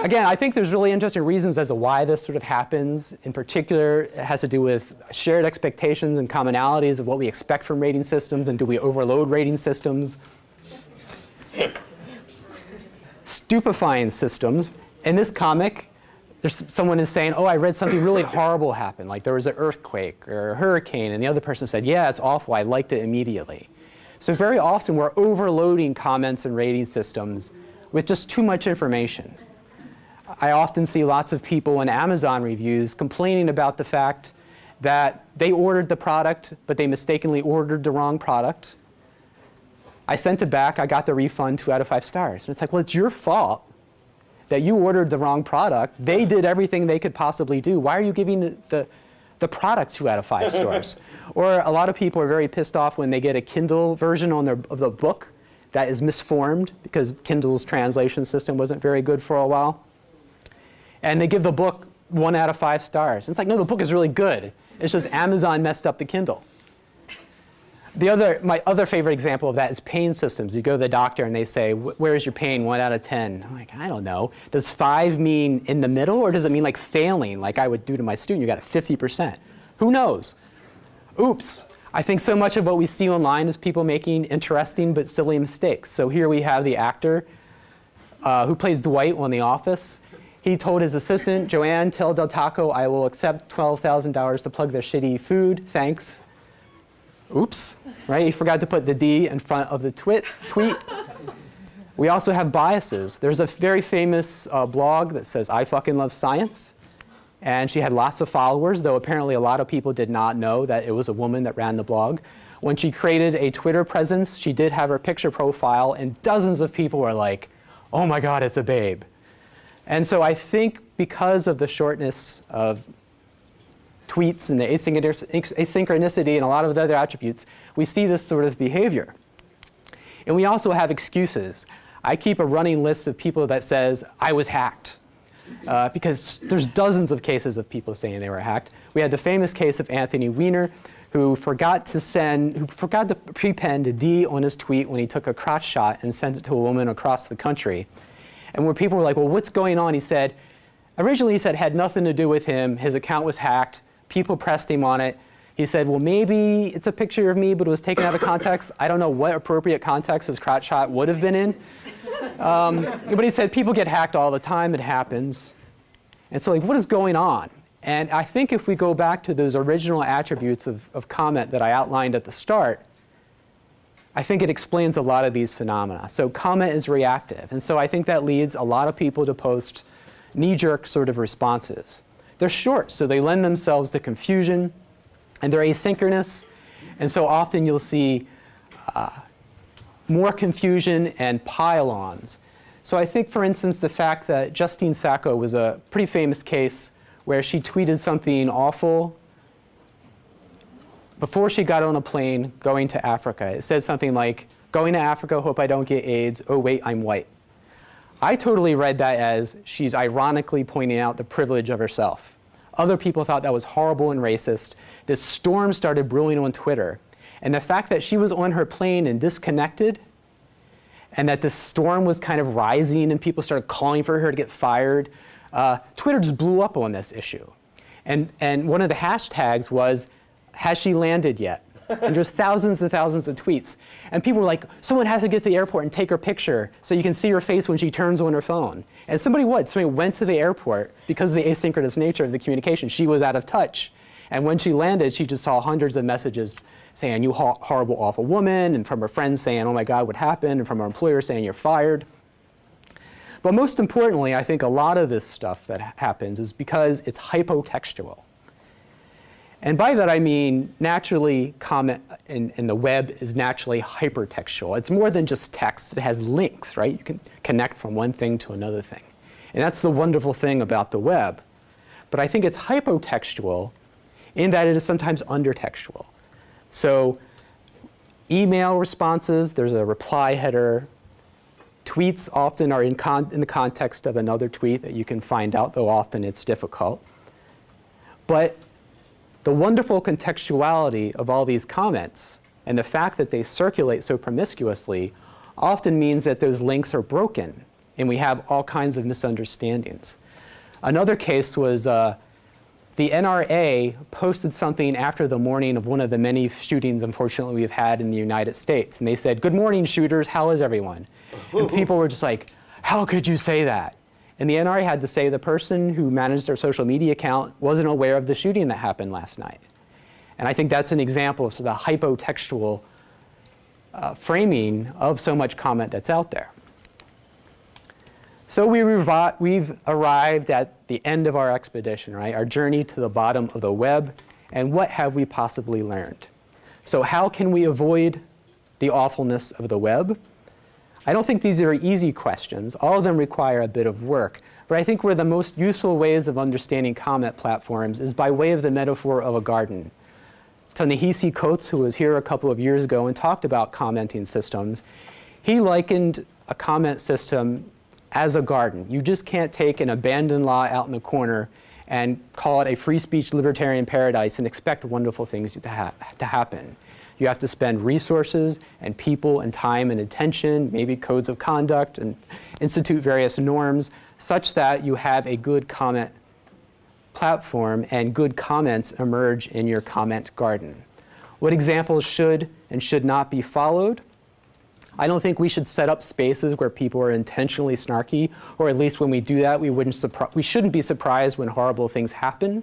Speaker 1: again, I think there's really interesting reasons as to why this sort of happens. In particular, it has to do with shared expectations and commonalities of what we expect from rating systems, and do we overload rating systems? Stupefying systems. In this comic, there's someone is saying, oh, I read something really horrible happen, like there was an earthquake or a hurricane, and the other person said, yeah, it's awful, I liked it immediately. So very often we're overloading comments and rating systems with just too much information. I often see lots of people in Amazon reviews complaining about the fact that they ordered the product, but they mistakenly ordered the wrong product. I sent it back, I got the refund, two out of five stars. And it's like, well, it's your fault that you ordered the wrong product. They did everything they could possibly do. Why are you giving the, the, the product two out of five stars? or a lot of people are very pissed off when they get a Kindle version on their, of the book that is misformed because Kindle's translation system wasn't very good for a while. And they give the book one out of five stars. And it's like, no, the book is really good. It's just Amazon messed up the Kindle. The other, my other favorite example of that is pain systems. You go to the doctor and they say, where is your pain, one out of 10? I'm like, I don't know. Does five mean in the middle or does it mean like failing, like I would do to my student? You got a 50%. Who knows? Oops. I think so much of what we see online is people making interesting but silly mistakes. So here we have the actor uh, who plays Dwight on The Office. He told his assistant, Joanne, tell Del Taco I will accept $12,000 to plug their shitty food, thanks. Oops, right? He forgot to put the D in front of the twit, tweet. we also have biases. There's a very famous uh, blog that says, I fucking love science. And she had lots of followers, though apparently a lot of people did not know that it was a woman that ran the blog. When she created a Twitter presence, she did have her picture profile, and dozens of people were like, oh my god, it's a babe. And so I think because of the shortness of tweets and the asynchronicity and a lot of the other attributes, we see this sort of behavior. And we also have excuses. I keep a running list of people that says, I was hacked. Uh, because there's dozens of cases of people saying they were hacked. We had the famous case of Anthony Weiner, who forgot to send, who forgot to prepend a D on his tweet when he took a crotch shot and sent it to a woman across the country. And where people were like, well, what's going on? He said, originally he said had nothing to do with him. His account was hacked people pressed him on it. He said, well, maybe it's a picture of me, but it was taken out of context. I don't know what appropriate context his crotch shot would have been in. Um, but he said, people get hacked all the time. It happens. And so like, what is going on? And I think if we go back to those original attributes of, of comment that I outlined at the start, I think it explains a lot of these phenomena. So comment is reactive. And so I think that leads a lot of people to post knee-jerk sort of responses. They're short, so they lend themselves to confusion, and they're asynchronous. And so often you'll see uh, more confusion and pile-ons. So I think, for instance, the fact that Justine Sacco was a pretty famous case where she tweeted something awful before she got on a plane going to Africa. It said something like, going to Africa, hope I don't get AIDS, oh wait, I'm white. I totally read that as she's ironically pointing out the privilege of herself. Other people thought that was horrible and racist. This storm started brewing on Twitter. And the fact that she was on her plane and disconnected, and that the storm was kind of rising and people started calling for her to get fired, uh, Twitter just blew up on this issue. And, and one of the hashtags was, has she landed yet? and just thousands and thousands of tweets. And people were like, someone has to get to the airport and take her picture so you can see her face when she turns on her phone. And somebody would. Somebody went to the airport because of the asynchronous nature of the communication. She was out of touch. And when she landed, she just saw hundreds of messages saying, you ho horrible, awful woman, and from her friends saying, oh my God, what happened, and from her employer saying, you're fired. But most importantly, I think a lot of this stuff that happens is because it's hypotextual. And by that I mean naturally comment in, in, the web is naturally hypertextual. It's more than just text. It has links, right? You can connect from one thing to another thing. And that's the wonderful thing about the web. But I think it's hypotextual in that it is sometimes undertextual. So email responses, there's a reply header. Tweets often are in, in the context of another tweet that you can find out, though often it's difficult. But the wonderful contextuality of all these comments and the fact that they circulate so promiscuously often means that those links are broken and we have all kinds of misunderstandings. Another case was uh, the NRA posted something after the morning of one of the many shootings, unfortunately, we've had in the United States. And they said, good morning, shooters, how is everyone? And people were just like, how could you say that? And the NRA had to say the person who managed their social media account wasn't aware of the shooting that happened last night. And I think that's an example of sort of the hypotextual uh, framing of so much comment that's out there. So we we've arrived at the end of our expedition, right? Our journey to the bottom of the web, and what have we possibly learned? So how can we avoid the awfulness of the web? I don't think these are easy questions. All of them require a bit of work. But I think where the most useful ways of understanding comment platforms is by way of the metaphor of a garden. Ta-Nehisi Coates, who was here a couple of years ago and talked about commenting systems, he likened a comment system as a garden. You just can't take an abandoned lot out in the corner and call it a free speech libertarian paradise and expect wonderful things to, ha to happen. You have to spend resources and people and time and attention, maybe codes of conduct and institute various norms such that you have a good comment platform and good comments emerge in your comment garden. What examples should and should not be followed? I don't think we should set up spaces where people are intentionally snarky, or at least when we do that, we, wouldn't we shouldn't be surprised when horrible things happen.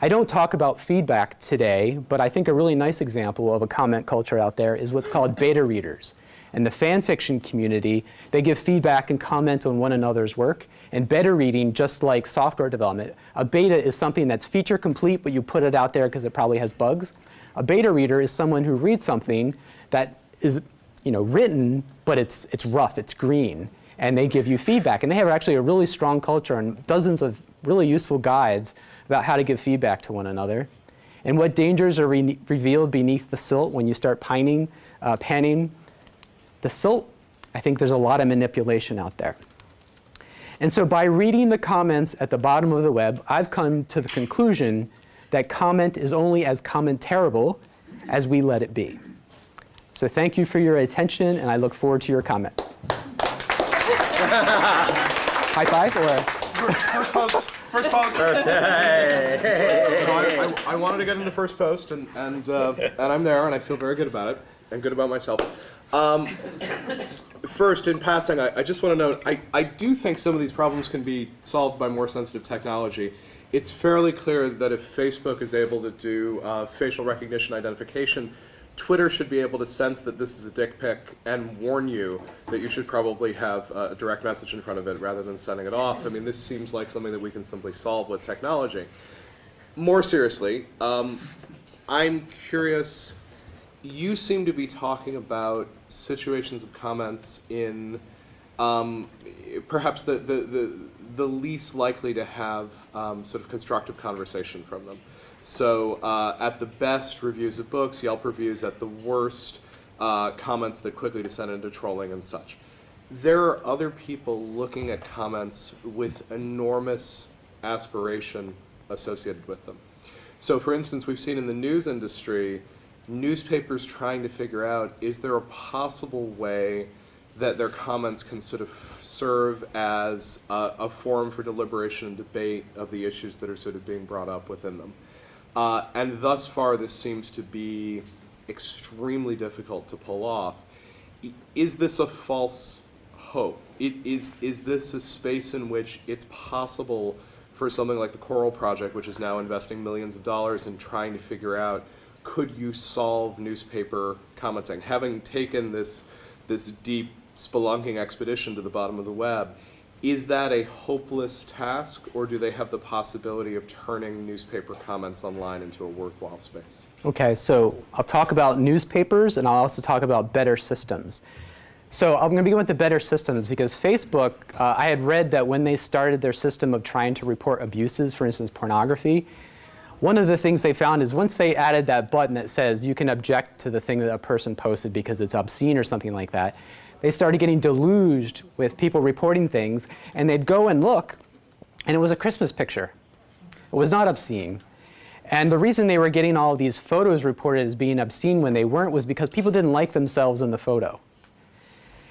Speaker 1: I don't talk about feedback today, but I think a really nice example of a comment culture out there is what's called beta readers. In the fan fiction community, they give feedback and comment on one another's work. And beta reading, just like software development, a beta is something that's feature complete, but you put it out there because it probably has bugs. A beta reader is someone who reads something that is you know, written, but it's, it's rough, it's green, and they give you feedback. And they have actually a really strong culture and dozens of really useful guides about how to give feedback to one another, and what dangers are re revealed beneath the silt when you start pining, uh, panning. The silt, I think there's a lot of manipulation out there. And so by reading the comments at the bottom of the web, I've come to the conclusion that comment is only as commentariable as we let it be. So thank you for your attention, and I look forward to your comments. High five or?
Speaker 4: First post. First post. Okay. I, I, I wanted to get into first post, and and uh, and I'm there, and I feel very good about it, and good about myself. Um, first, in passing, I, I just want to note, I, I do think some of these problems can be solved by more sensitive technology. It's fairly clear that if Facebook is able to do uh, facial recognition identification, Twitter should be able to sense that this is a dick pic and warn you that you should probably have a direct message in front of it rather than sending it off. I mean, this seems like something that we can simply solve with technology. More seriously, um, I'm curious, you seem to be talking about situations of comments in um, perhaps the, the, the, the least likely to have um, sort of constructive conversation from them. So uh, at the best, reviews of books, Yelp reviews. At the worst, uh, comments that quickly descend into trolling and such. There are other people looking at comments with enormous aspiration associated with them. So for instance, we've seen in the news industry, newspapers trying to figure out, is there a possible way that their comments can sort of serve as a, a forum for deliberation and debate of the issues that are sort of being brought up within them. Uh, and thus far, this seems to be extremely difficult to pull off. Is this a false hope? It, is, is this a space in which it's possible for something like the Coral Project, which is now investing millions of dollars in trying to figure out, could you solve newspaper commenting? Having taken this, this deep spelunking expedition to the bottom of the web, is that a hopeless task, or do they have the possibility of turning newspaper comments online into a worthwhile space?
Speaker 1: Okay, so I'll talk about newspapers and I'll also talk about better systems. So I'm going to begin with the better systems because Facebook, uh, I had read that when they started their system of trying to report abuses, for instance, pornography, one of the things they found is once they added that button that says you can object to the thing that a person posted because it's obscene or something like that, they started getting deluged with people reporting things, and they'd go and look, and it was a Christmas picture. It was not obscene. And the reason they were getting all these photos reported as being obscene when they weren't was because people didn't like themselves in the photo.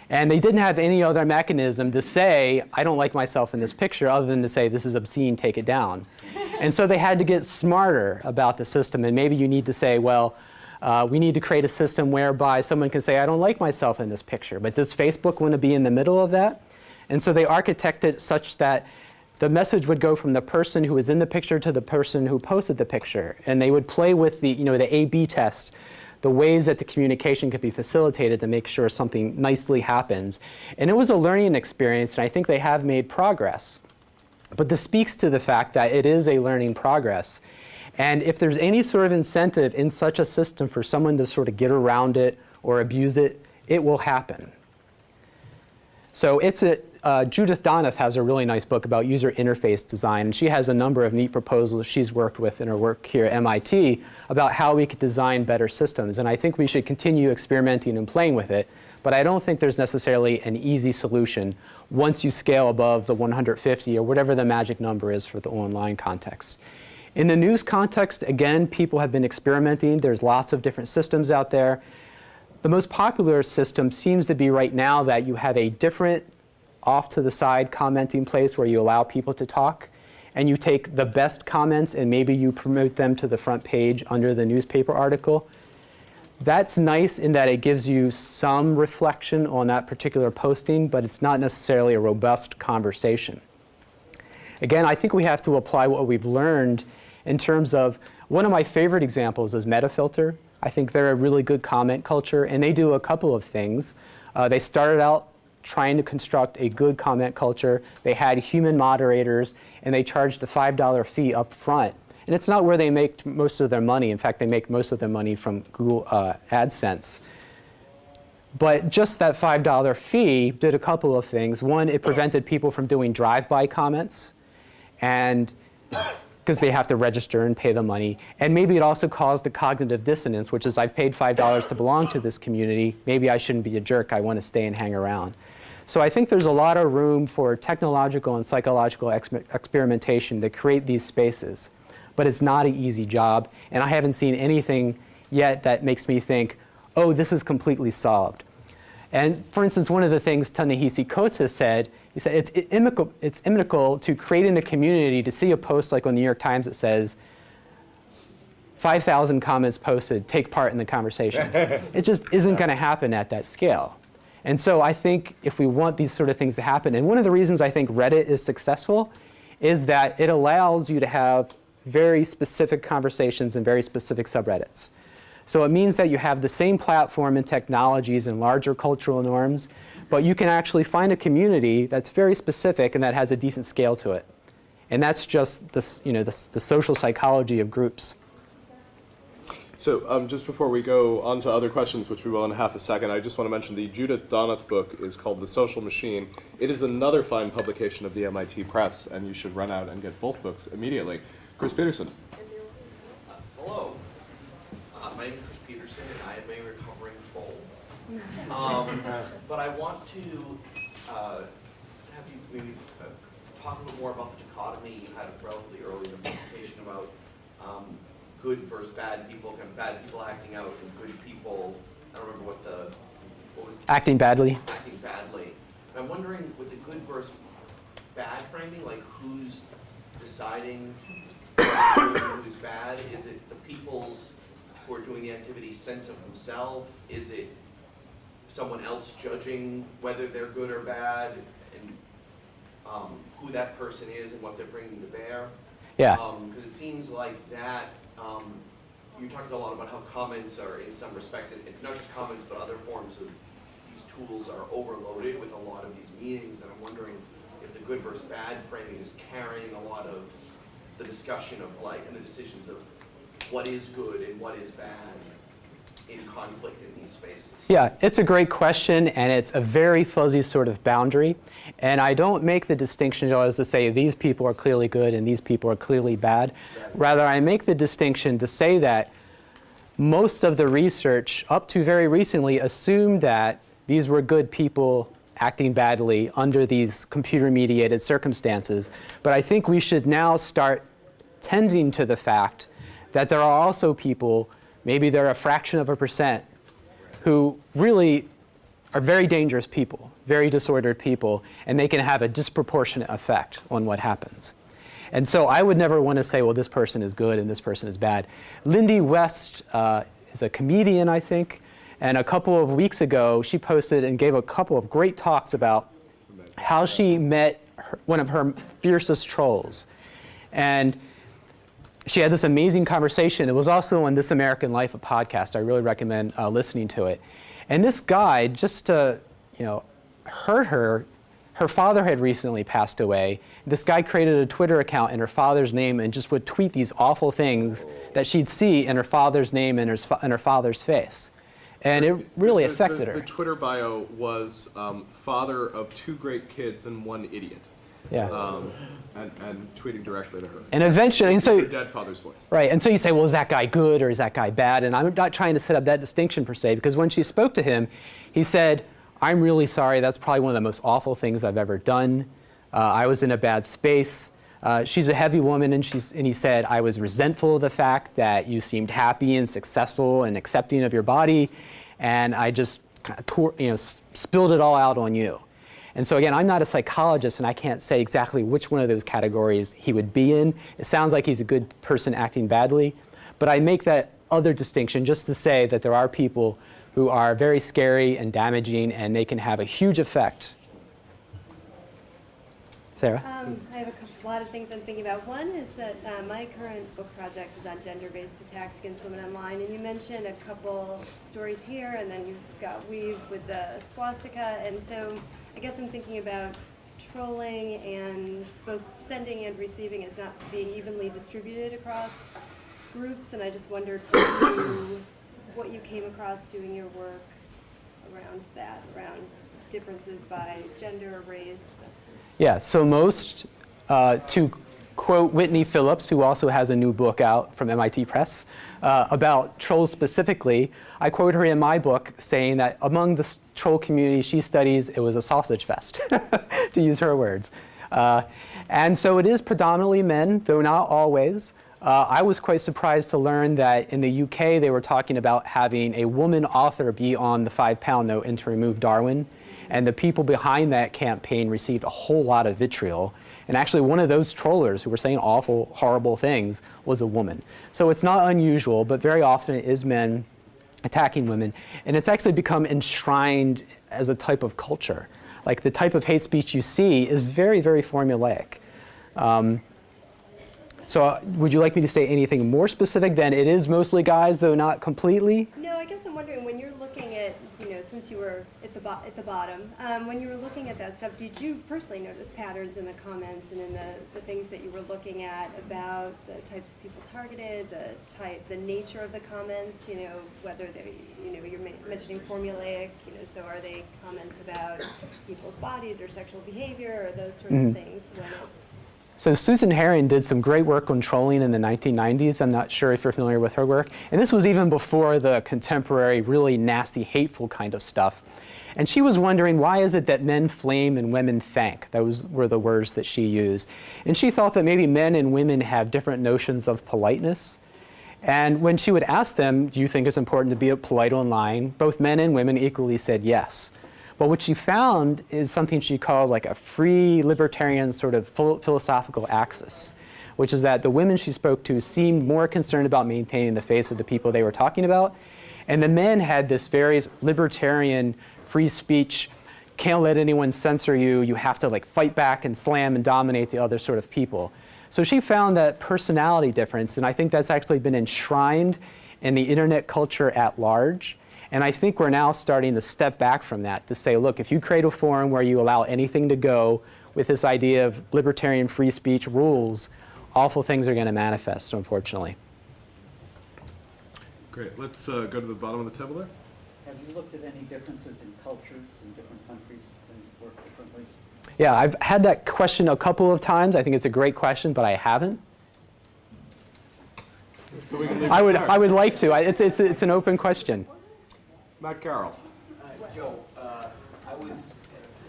Speaker 1: And they didn't have any other mechanism to say, I don't like myself in this picture, other than to say, this is obscene, take it down. and so they had to get smarter about the system. And maybe you need to say, well, uh, we need to create a system whereby someone can say, I don't like myself in this picture. But does Facebook want to be in the middle of that? And so they architected such that the message would go from the person who was in the picture to the person who posted the picture. And they would play with the, you know, the A-B test, the ways that the communication could be facilitated to make sure something nicely happens. And it was a learning experience, and I think they have made progress. But this speaks to the fact that it is a learning progress. And if there's any sort of incentive in such a system for someone to sort of get around it or abuse it, it will happen. So it's a, uh, Judith Donath has a really nice book about user interface design, and she has a number of neat proposals she's worked with in her work here at MIT about how we could design better systems. And I think we should continue experimenting and playing with it, but I don't think there's necessarily an easy solution once you scale above the 150 or whatever the magic number is for the online context. In the news context, again, people have been experimenting. There's lots of different systems out there. The most popular system seems to be right now that you have a different off to the side commenting place where you allow people to talk and you take the best comments and maybe you promote them to the front page under the newspaper article. That's nice in that it gives you some reflection on that particular posting, but it's not necessarily a robust conversation. Again, I think we have to apply what we've learned in terms of, one of my favorite examples is Metafilter. I think they're a really good comment culture, and they do a couple of things. Uh, they started out trying to construct a good comment culture. They had human moderators, and they charged a $5 fee up front. And it's not where they make most of their money. In fact, they make most of their money from Google uh, AdSense. But just that $5 fee did a couple of things. One, it prevented people from doing drive-by comments. And because they have to register and pay the money. And maybe it also caused the cognitive dissonance, which is I've paid $5 to belong to this community. Maybe I shouldn't be a jerk. I want to stay and hang around. So I think there's a lot of room for technological and psychological ex experimentation to create these spaces. But it's not an easy job. And I haven't seen anything yet that makes me think, oh, this is completely solved. And for instance, one of the things Ta-Nehisi Coates has said he said it's inimical, it's inimical to creating a community to see a post like on the New York Times that says 5,000 comments posted, take part in the conversation. it just isn't going to happen at that scale. And so I think if we want these sort of things to happen, and one of the reasons I think Reddit is successful is that it allows you to have very specific conversations and very specific subreddits. So it means that you have the same platform and technologies and larger cultural norms, but you can actually find a community that's very specific and that has a decent scale to it. And that's just this, you know, the, the social psychology of groups.
Speaker 4: So um, just before we go on to other questions, which we will in half a second, I just want to mention the Judith Donath book is called The Social Machine. It is another fine publication of the MIT Press, and you should run out and get both books immediately. Chris Peterson.
Speaker 5: Hello. Uh, my name is Chris Peterson, and I am a recovering troll. Um, but I want to uh, have you maybe uh, talk a little more about the dichotomy you had relatively early in the presentation about um, good versus bad people, kind of bad people acting out and good people. I don't remember what the what was
Speaker 1: Acting badly.
Speaker 5: acting badly. And I'm wondering with the good versus bad framing, like who's deciding who's who's bad? Is it the people's who are doing the activity sense of themselves? Is it someone else judging whether they're good or bad and um, who that person is and what they're bringing to bear?
Speaker 1: Yeah.
Speaker 5: Because it seems like that, um, you talked a lot about how comments are, in some respects, and not just comments, but other forms of these tools are overloaded with a lot of these meanings, and I'm wondering if the good versus bad framing is carrying a lot of the discussion of like, and the decisions of what is good and what is bad in conflict in these spaces.
Speaker 1: Yeah, it's a great question, and it's a very fuzzy sort of boundary. And I don't make the distinction as to say these people are clearly good and these people are clearly bad. Rather, I make the distinction to say that most of the research up to very recently assumed that these were good people acting badly under these computer-mediated circumstances. But I think we should now start tending to the fact that there are also people, maybe they're a fraction of a percent, who really are very dangerous people, very disordered people, and they can have a disproportionate effect on what happens. And so I would never want to say, well, this person is good and this person is bad. Lindy West uh, is a comedian, I think, and a couple of weeks ago, she posted and gave a couple of great talks about how she met her, one of her fiercest trolls. And she had this amazing conversation. It was also on This American Life, a podcast. I really recommend uh, listening to it. And this guy, just to, you know, hurt her, her father had recently passed away. This guy created a Twitter account in her father's name and just would tweet these awful things that she'd see in her father's name and her, and her father's face. And it really
Speaker 4: The- the-
Speaker 1: affected her.
Speaker 4: The Twitter bio was um, father of two great kids and one idiot,
Speaker 1: Yeah.
Speaker 4: um, and, and tweeting directly to her.
Speaker 1: And eventually, and so,
Speaker 4: dead father's voice.
Speaker 1: Right, and so you say, well, is that guy good or is that guy bad? And I'm not trying to set up that distinction per se, because when she spoke to him, he said, I'm really sorry, that's probably one of the most awful things I've ever done. Uh, I was in a bad space. Uh, she's a heavy woman, and, she's, and he said, I was resentful of the fact that you seemed happy and successful and accepting of your body, and I just tore, you know, spilled it all out on you. And so again, I'm not a psychologist, and I can't say exactly which one of those categories he would be in. It sounds like he's a good person acting badly, but I make that other distinction just to say that there are people who are very scary and damaging, and they can have a huge effect. Sarah?
Speaker 6: Um, I have a lot of things I'm thinking about. One is that uh, my current book project is on gender-based attacks against women online, and you mentioned a couple stories here, and then you've got weev with the swastika, and so I guess I'm thinking about trolling and both sending and receiving is not being evenly distributed across groups, and I just wondered what you, came across doing your work around that, around differences by gender, or race,
Speaker 1: Yeah, so most, uh, to quote Whitney Phillips, who also has a new book out from MIT Press uh, about trolls specifically, I quote her in my book saying that among the troll community she studies, it was a sausage fest, to use her words. Uh, and so it is predominantly men, though not always. Uh, I was quite surprised to learn that in the UK they were talking about having a woman author be on the five pound note and to remove Darwin. And the people behind that campaign received a whole lot of vitriol. And actually, one of those trollers who were saying awful, horrible things was a woman. So it's not unusual, but very often it is men attacking women. And it's actually become enshrined as a type of culture. Like the type of hate speech you see is very, very formulaic. Um, so uh, would you like me to say anything more specific than it is mostly guys, though not completely?
Speaker 6: No, I guess I'm wondering, when you're looking at, you know, since you were at the, bo- at the bottom, um, when you were looking at that stuff, did you personally notice patterns in the comments and in the, the things that you were looking at about the types of people targeted, the type, the nature of the comments, you know, whether they, you know, you're men- mentioning formulaic, you know, so are they comments about people's bodies or sexual behavior or those sorts of things when it's,
Speaker 1: So Susan Herring did some great work on trolling in the 1990s. I'm not sure if you're familiar with her work. And this was even before the contemporary, really nasty, hateful kind of stuff. And she was wondering, why is it that men flame and women thank? Those were the words that she used. And she thought that maybe men and women have different notions of politeness. And when she would ask them, do you think it's important to be polite online? Both men and women equally said yes. But what she found is something she called like a free libertarian sort of phil- philosophical axis, which is that the women she spoke to seemed more concerned about maintaining the face of the people they were talking about. And the men had this very libertarian free speech, can't let anyone censor you, you have to like fight back and slam and dominate the other sort of people. So she found that personality difference, and I think that's actually been enshrined in the internet culture at large. And I think we're now starting to step back from that to say, look, if you create a forum where you allow anything to go with this idea of libertarian free speech rules, awful things are going to manifest, unfortunately.
Speaker 4: Great. Let's uh, go to the bottom of the table there.
Speaker 7: Have you looked at any differences in cultures in different countries, things work differently?
Speaker 1: Yeah, I've had that question a couple of times. I think it's a great question, but I haven't.
Speaker 4: So we can
Speaker 1: I would. I would like to. I- It's, it's, it's an open question.
Speaker 4: Matt Carroll.
Speaker 8: Uh, Joe, uh, I was,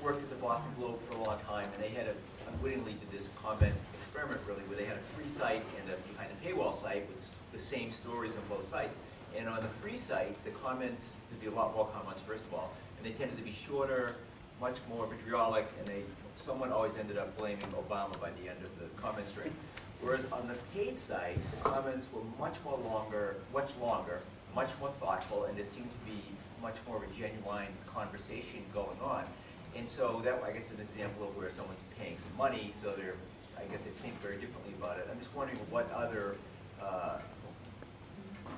Speaker 8: worked at the Boston Globe for a long time, and they had a, unwittingly did this comment experiment really, where they had a free site and a behind a paywall site with the same stories on both sites. And on the free site, the comments, there'd be a lot more comments, first of all, and they tended to be shorter, much more vitriolic, and they, someone always ended up blaming Obama by the end of the comment string. Whereas on the paid site, the comments were much more longer, much longer, much more thoughtful, and there seemed to be much more of a genuine conversation going on. And so that, I guess, is an example of where someone's paying some money, so they're, I guess they think very differently about it. I'm just wondering what other uh,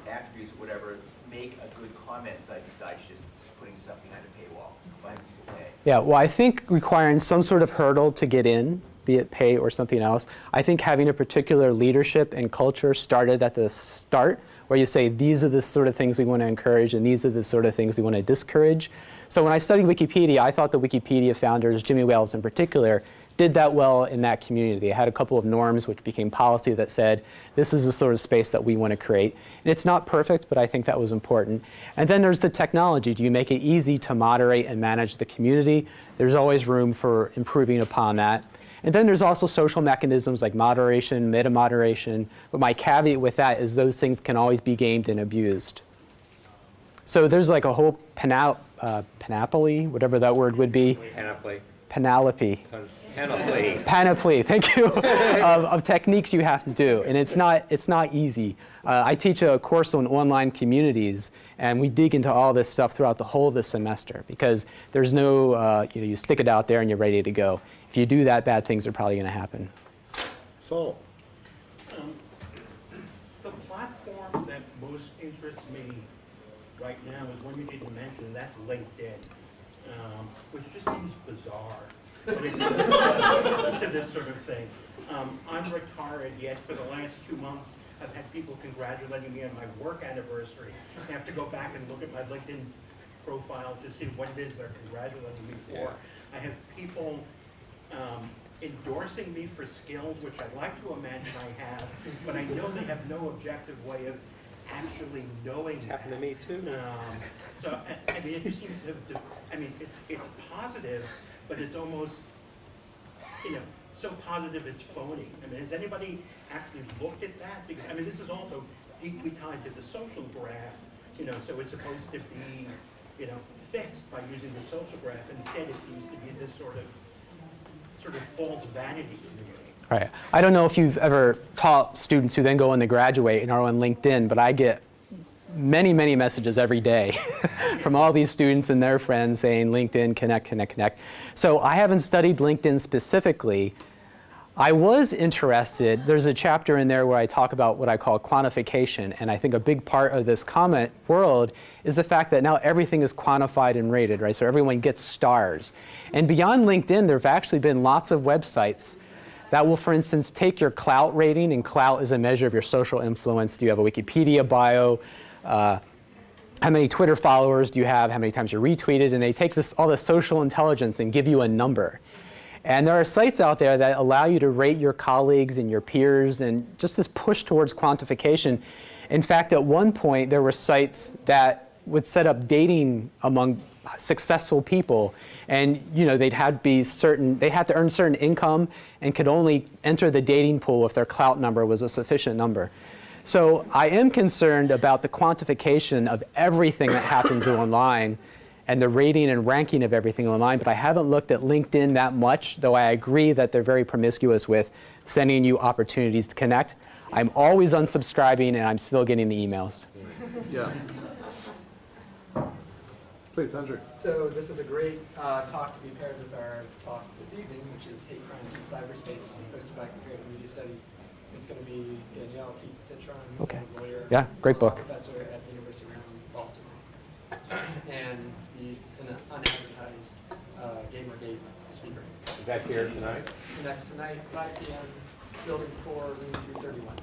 Speaker 8: attributes, or whatever, make a good comment site besides just putting stuff behind a paywall, by people pay.
Speaker 1: Yeah, well, I think requiring some sort of hurdle to get in, be it pay or something else, I think having a particular leadership and culture started at the start, where you say, these are the sort of things we want to encourage and these are the sort of things we want to discourage. So when I studied Wikipedia, I thought the Wikipedia founders, Jimmy Wales in particular, did that well in that community. They had a couple of norms which became policy that said, this is the sort of space that we want to create. And it's not perfect, but I think that was important. And then there's the technology. Do you make it easy to moderate and manage the community? There's always room for improving upon that. And then there's also social mechanisms like moderation, meta-moderation. But my caveat with that is those things can always be gamed and abused. So there's like a whole panop uh, panoply, whatever that word would be,
Speaker 9: Panoply.
Speaker 1: panoply
Speaker 9: Panoply.
Speaker 1: panoply, thank you, of, of techniques you have to do. And it's not, it's not easy. Uh, I teach a course on online communities, and we dig into all this stuff throughout the whole of the semester because there's no, uh, you know, you stick it out there and you're ready to go. If you do that, bad things are probably going to happen.
Speaker 4: So,
Speaker 10: Um, The platform that most interests me right now is one you didn't mention, that's LinkedIn, um, which just seems bizarre when it comes to this sort of thing. Um, I'm retired, yet for the last two months, I've had people congratulating me on my work anniversary. I have to go back and look at my LinkedIn profile to see what it is they're congratulating me for. I have people um, endorsing me for skills, which I like to imagine I have, but I know they have no objective way of actually knowing
Speaker 9: It's happened to me too.
Speaker 10: Um, So, I, I mean, it just seems to, to- I mean, it, it's positive, but it's almost, you know, so positive it's phony. I mean, has anybody actually looked at that? Because, I mean, this is also deeply tied to the social graph, you know, so it's supposed to be, you know, fixed by using the social graph. Instead, it seems to be this sort of, sort of false vanity.
Speaker 1: Right. I don't know if you've ever taught students who then go on to graduate and are on LinkedIn, but I get many, many messages every day from all these students and their friends saying LinkedIn, connect, connect, connect. So I haven't studied LinkedIn specifically. I was interested, there's a chapter in there where I talk about what I call quantification, and I think a big part of this comment world is the fact that now everything is quantified and rated, right? So everyone gets stars. And beyond LinkedIn, there have actually been lots of websites that will, for instance, take your Klout rating, and Klout is a measure of your social influence. Do you have a Wikipedia bio? Uh, how many Twitter followers do you have? How many times you're retweeted? And they take this, all the social intelligence and give you a number. And there are sites out there that allow you to rate your colleagues and your peers and just this push towards quantification. In fact, at one point, there were sites that would set up dating among successful people. And you know, they'd had be certain, they had to earn certain income and could only enter the dating pool if their Klout number was a sufficient number. So I am concerned about the quantification of everything that happens online and the rating and ranking of everything online, but I haven't looked at LinkedIn that much, though I agree that they're very promiscuous with sending you opportunities to connect. I'm always unsubscribing and I'm still getting the emails.
Speaker 4: Yeah. Please, Andrew.
Speaker 11: So this is a great uh, talk to be paired with our talk this evening, which is Hate Crimes in Cyberspace, hosted by Comparative Media Studies. It's going to be Danielle Keats Citron, who's
Speaker 1: Okay.
Speaker 11: a lawyer,
Speaker 1: Yeah, great book.
Speaker 11: professor at the University of Maryland, Baltimore, and the an unadvertised uh, Gamergate speaker.
Speaker 9: Is that here tonight?
Speaker 11: And that's tonight, 5 p.m., Building 4, Room 231.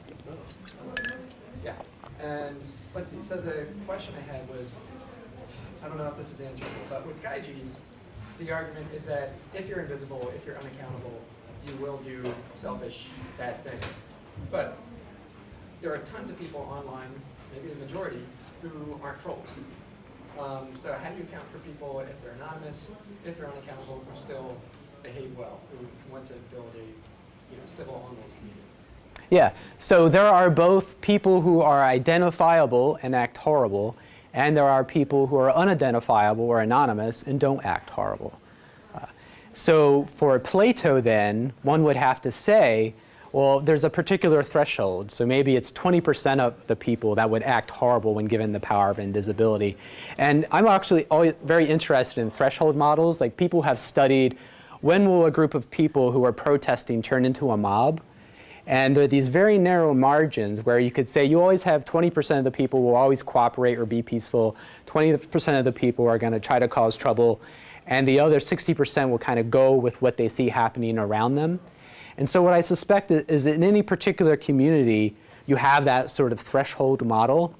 Speaker 11: Yeah, and let's see, so the question I had was, I don't know if this is answerable, but with Gyges, the argument is that if you're invisible, if you're unaccountable, you will do selfish, bad things. But there are tons of people online, maybe the majority, who aren't trolls. Um, so how do you account for people if they're anonymous, if they're unaccountable, who still behave well, who want to build a you know, civil online community?
Speaker 1: Yeah, so there are both people who are identifiable and act horrible, and there are people who are unidentifiable or anonymous and don't act horrible. Uh, so for Plato then, one would have to say, well, there's a particular threshold. So maybe it's 20% of the people that would act horrible when given the power of invisibility. And I'm actually always very interested in threshold models. Like people have studied when will a group of people who are protesting turn into a mob? And there are these very narrow margins where you could say you always have 20% of the people will always cooperate or be peaceful, 20% of the people are going to try to cause trouble, and the other 60% will kind of go with what they see happening around them. And so what I suspect is, that in any particular community, you have that sort of threshold model.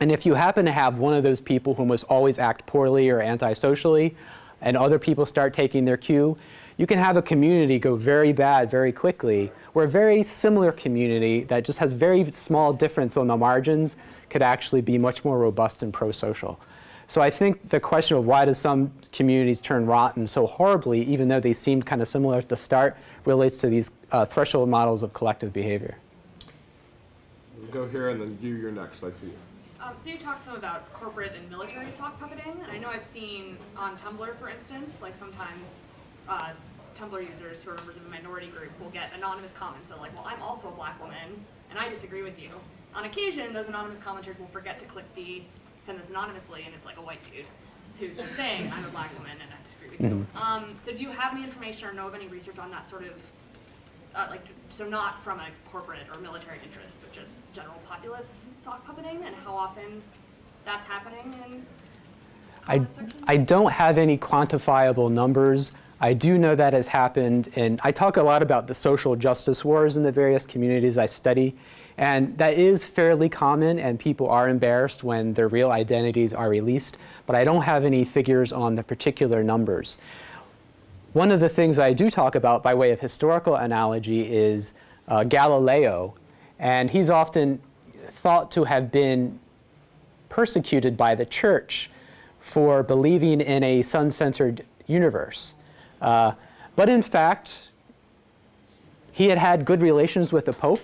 Speaker 1: And if you happen to have one of those people who must always act poorly or antisocially, and other people start taking their cue, you can have a community go very bad very quickly, where a very similar community that just has very small difference on the margins could actually be much more robust and pro-social. So I think the question of why does some communities turn rotten so horribly, even though they seemed kind of similar at the start, relates to these uh, threshold models of collective behavior.
Speaker 4: We'll go here and then you, you're next, I see you.
Speaker 12: Um, so you talked some about corporate and military sock puppeting, and I know I've seen on Tumblr, for instance, like sometimes uh, Tumblr users who are members of a minority group will get anonymous comments that are like, well, I'm also a black woman, and I disagree with you. On occasion, those anonymous commenters will forget to click the send this anonymously, and it's like a white dude who's just saying, I'm a black woman and I disagree with you. Um, so do you have any information or know of any research on that sort of, uh, like, so not from a corporate or military interest, but just general populace sock puppeting and how often that's happening in
Speaker 1: I. I don't have any quantifiable numbers. I do know that has happened, and I talk a lot about the social justice wars in the various communities I study, and that is fairly common, and people are embarrassed when their real identities are released, but I don't have any figures on the particular numbers. One of the things I do talk about by way of historical analogy is uh, Galileo, and he's often thought to have been persecuted by the church for believing in a sun-centered universe. Uh, but in fact, he had had good relations with the Pope,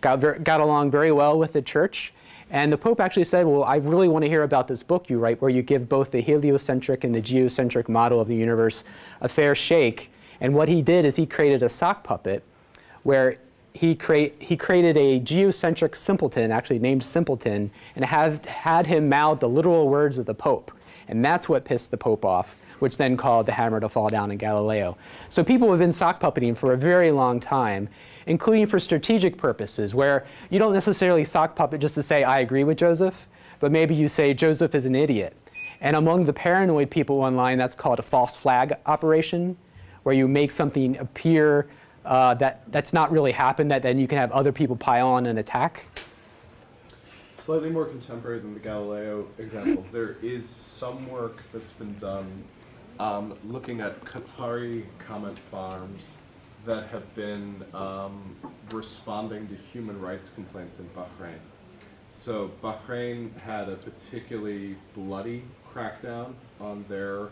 Speaker 1: got, ver got along very well with the church, And the Pope actually said, well, I really want to hear about this book you write where you give both the heliocentric and the geocentric model of the universe a fair shake. And what he did is he created a sock puppet where he, he created a geocentric simpleton, actually named Simplicio, and had, had him mouth the literal words of the Pope. And that's what pissed the Pope off, which then called the hammer to fall down in Galileo. So people have been sock puppeting for a very long time, including for strategic purposes, where you don't necessarily sock puppet just to say, I agree with Joseph, but maybe you say, Joseph is an idiot. And among the paranoid people online, that's called a false flag operation, where you make something appear uh, that that's not really happened, that then you can have other people pile on and attack.
Speaker 4: Slightly more contemporary than the Galileo example, there is some work that's been done um, looking at Qatari comment farms that have been um, responding to human rights complaints in Bahrain. So Bahrain had a particularly bloody crackdown on their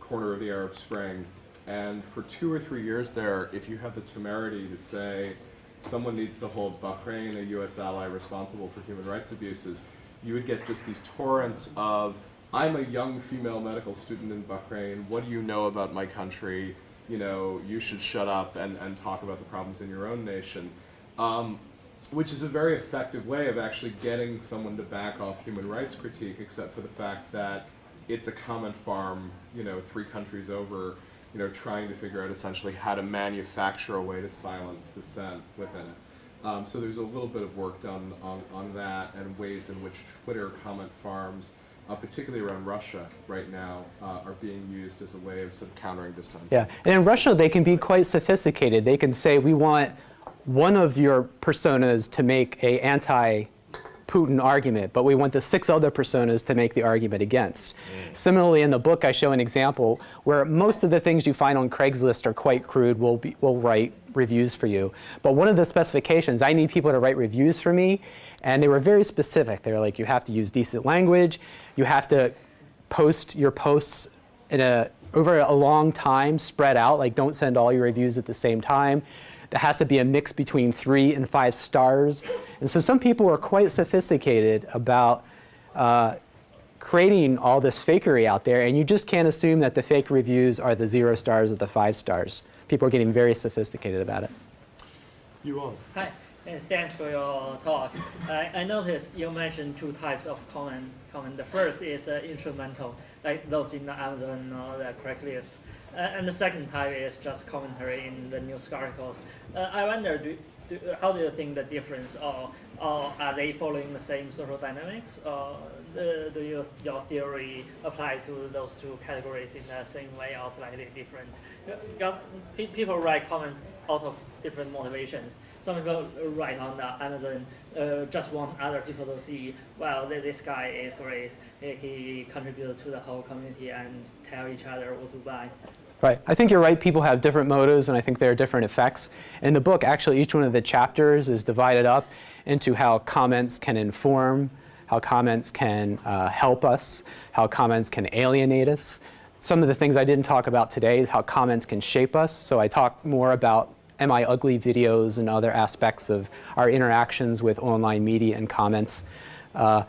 Speaker 4: corner of the Arab Spring and for two or three years there, if you have the temerity to say someone needs to hold Bahrain, a US ally, responsible for human rights abuses, you would get just these torrents of, I'm a young female medical student in Bahrain, what do you know about my country? You know, you should shut up and, and talk about the problems in your own nation. Um, which is a very effective way of actually getting someone to back off human rights critique, except for the fact that it's a comment farm, you know, three countries over, you know, trying to figure out essentially how to manufacture a way to silence dissent within it. Um, so there's a little bit of work done on, on that and ways in which Twitter comment farms, uh, particularly around Russia right now, uh, are being used as a way of sort of countering dissent.
Speaker 1: Yeah, and in Russia they can be quite sophisticated. They can say, we want one of your personas to make a anti Putin argument, but we want the six other personas to make the argument against. Mm. Similarly, in the book, I show an example where most of the things you find on Craigslist are quite crude. We'll, we'll write reviews for you. But one of the specifications, I need people to write reviews for me, and they were very specific. They were like, you have to use decent language, you have to post your posts in a, over a long time, spread out, like don't send all your reviews at the same time. There has to be a mix between three and five stars. And so some people are quite sophisticated about uh, creating all this fakery out there, and you just can't assume that the fake reviews are the zero stars or the five stars. People are getting very sophisticated about it.
Speaker 4: You on?
Speaker 13: Hi, and thanks for your talk. I, I noticed you mentioned two types of comment. comment. The first is uh, instrumental, like those in the Amazon or the Craigslist. Uh, and the second type is just commentary in the news articles. Uh, I wonder, do, do, how do you think the difference, or, or are they following the same social dynamics, or uh, do you, your theory apply to those two categories in the same way or slightly different? Because people write comments out of different motivations. Some people write on the Amazon uh, just want other people to see, well, this guy is great. He, contributed to the whole community and tell each other what to buy.
Speaker 1: Right. I think you're right. People have different motives, and I think there are different effects. In the book, actually, each one of the chapters is divided up into how comments can inform, how comments can uh, help us, how comments can alienate us. Some of the things I didn't talk about today is how comments can shape us. So I talk more about Am I Ugly videos and other aspects of our interactions with online media and comments. Uh,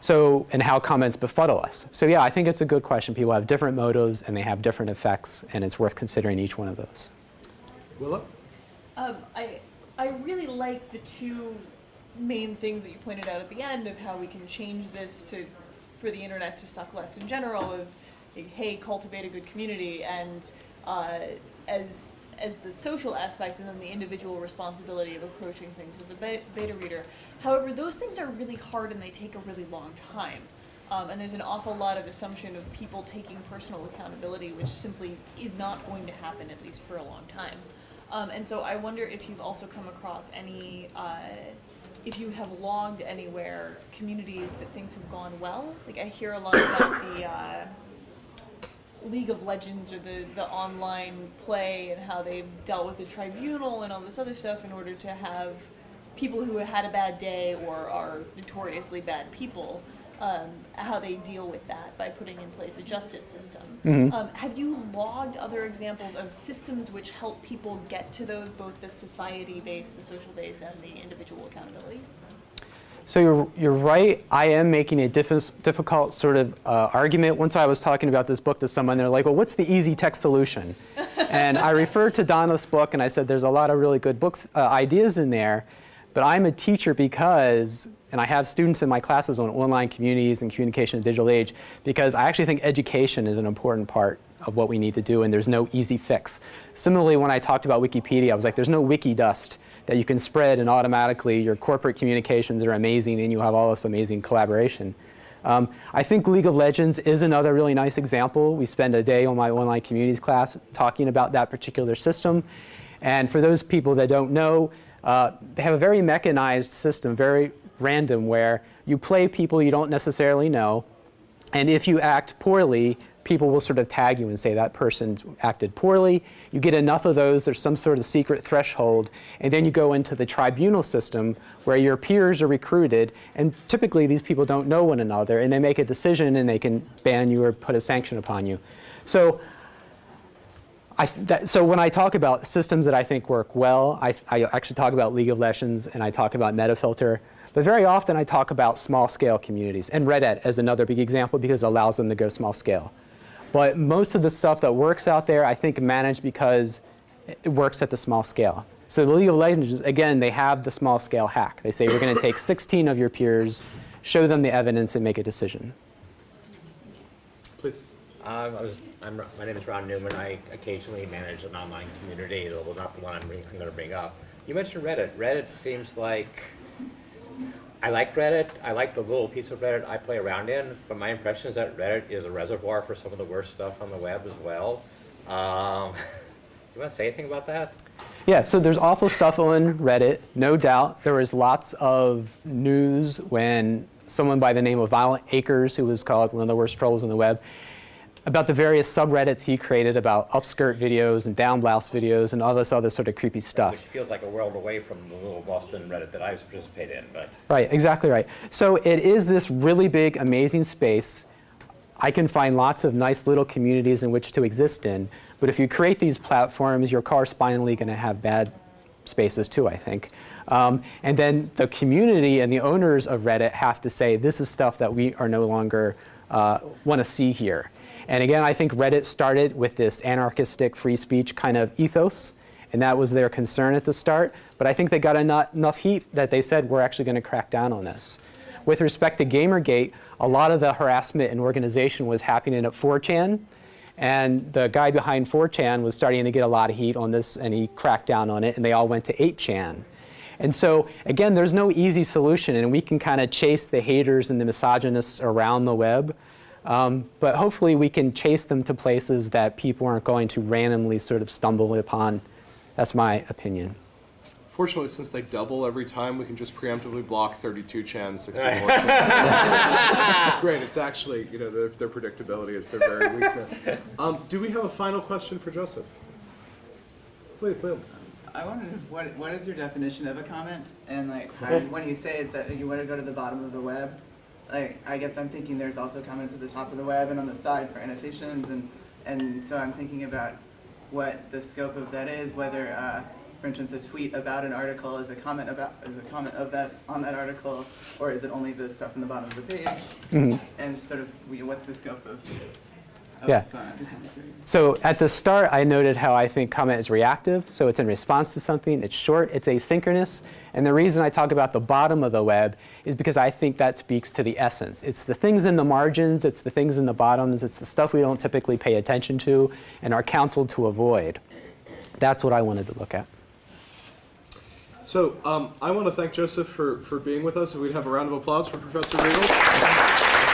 Speaker 1: so, and how comments befuddle us. So yeah, I think it's a good question. People have different motives and they have different effects and it's worth considering each one of those.
Speaker 4: Willa?
Speaker 14: Um, I, I really like the two main things that you pointed out at the end of how we can change this to, for the internet to suck less in general of, hey, cultivate a good community and uh, as as the social aspect and then the individual responsibility of approaching things as a beta reader. However, those things are really hard and they take a really long time. Um, and there's an awful lot of assumption of people taking personal accountability, which simply is not going to happen, at least for a long time. Um, and so I wonder if you've also come across any, uh, if you have logged anywhere communities that things have gone well. Like I hear a lot about the, uh, League of Legends or the, the online play and how they've dealt with the tribunal and all this other stuff in order to have people who had a bad day or are notoriously bad people, um, how they deal with that by putting in place a justice system.
Speaker 1: Mm-hmm.
Speaker 14: Um, have you logged other examples of systems which help people get to those, both the society base, the social base, and the individual accountability?
Speaker 1: So you're, you're right. I am making a diffi- difficult sort of uh, argument. Once I was talking about this book to someone, they're like, well, what's the easy tech solution? and I referred to Donath's book, and I said, there's a lot of really good books, uh, ideas in there. But I'm a teacher because, and I have students in my classes on online communities and communication in the digital age, because I actually think education is an important part of what we need to do, and there's no easy fix. Similarly, when I talked about Wikipedia, I was like, there's no wiki dust that you can spread and automatically your corporate communications are amazing and you have all this amazing collaboration. Um, I think League of Legends is another really nice example. We spend a day on my online communities class talking about that particular system. And for those people that don't know, uh, they have a very mechanized system, very random, where you play people you don't necessarily know. And if you act poorly, people will sort of tag you and say that person acted poorly. You get enough of those, there's some sort of secret threshold, and then you go into the tribunal system where your peers are recruited, and typically these people don't know one another, and they make a decision and they can ban you or put a sanction upon you. So, I, that, so when I talk about systems that I think work well, I, I actually talk about League of Legends and I talk about Metafilter. But very often I talk about small scale communities, and Reddit as another big example because it allows them to go small scale. But most of the stuff that works out there, I think managed because it works at the small scale. So the League of Legends, again, they have the small scale hack. They say we're going to take 16 of your peers, show them the evidence, and make a decision.
Speaker 4: Please.
Speaker 9: Um, I was, I'm, my name is Ron Newman. I occasionally manage an online community, although not the one I'm, I'm going to bring up. You mentioned Reddit. Reddit seems like I like Reddit. I like the little piece of Reddit I play around in, but my impression is that Reddit is a reservoir for some of the worst stuff on the web as well. Um, you want to say anything about that?
Speaker 1: Yeah, so there's awful stuff on Reddit, no doubt. There was lots of news when someone by the name of Violentacrez, who was called one of the worst trolls on the web, about the various subreddits he created about upskirt videos and down blouse videos and all this other sort of creepy stuff.
Speaker 9: Which feels like a world away from the little Boston Reddit that I participate in, but.
Speaker 1: Right, exactly right. So it is this really big, amazing space. I can find lots of nice little communities in which to exist in. But if you create these platforms, you're correspondingly going to have bad spaces too, I think. Um, and then the community and the owners of Reddit have to say, this is stuff that we are no longer uh, want to see here. And again, I think Reddit started with this anarchistic free speech kind of ethos, and that was their concern at the start. But I think they got enough, enough heat that they said, we're actually going to crack down on this. With respect to Gamergate, a lot of the harassment and organization was happening at 4chan, and the guy behind 4chan was starting to get a lot of heat on this, and he cracked down on it, and they all went to 8chan. And so, again, there's no easy solution, and we can kind of chase the haters and the misogynists around the web. Um, but hopefully we can chase them to places that people aren't going to randomly sort of stumble upon. That's my opinion.
Speaker 4: Fortunately, since they double every time, we can just preemptively block 32 chans, 64 chans. it's great. It's actually, you know, their, their predictability is their very weakness. Um, do we have a final question for Joseph? Please, Liam.
Speaker 15: I wondered what what is your definition of a comment, and like how, when you say it's that you want to go to the bottom of the web, like I guess I'm thinking there's also comments at the top of the web and on the side for annotations, and and so I'm thinking about what the scope of that is, whether. Uh, for instance, a tweet about an article is a comment about is a comment of that on that article, or is it only the stuff in the bottom of the page?
Speaker 1: Mhm.
Speaker 15: And sort of what's the scope of? of
Speaker 1: Yeah.
Speaker 15: uh, the comment period?
Speaker 1: So at the start, I noted how I think comment is reactive. So it's in response to something. It's short. It's asynchronous. And the reason I talk about the bottom of the web is because I think that speaks to the essence. It's the things in the margins. It's the things in the bottoms. It's the stuff we don't typically pay attention to and are counseled to avoid. That's what I wanted to look at.
Speaker 4: So um, I want to thank Joseph for, for being with us. We'd have a round of applause for Professor Reagle.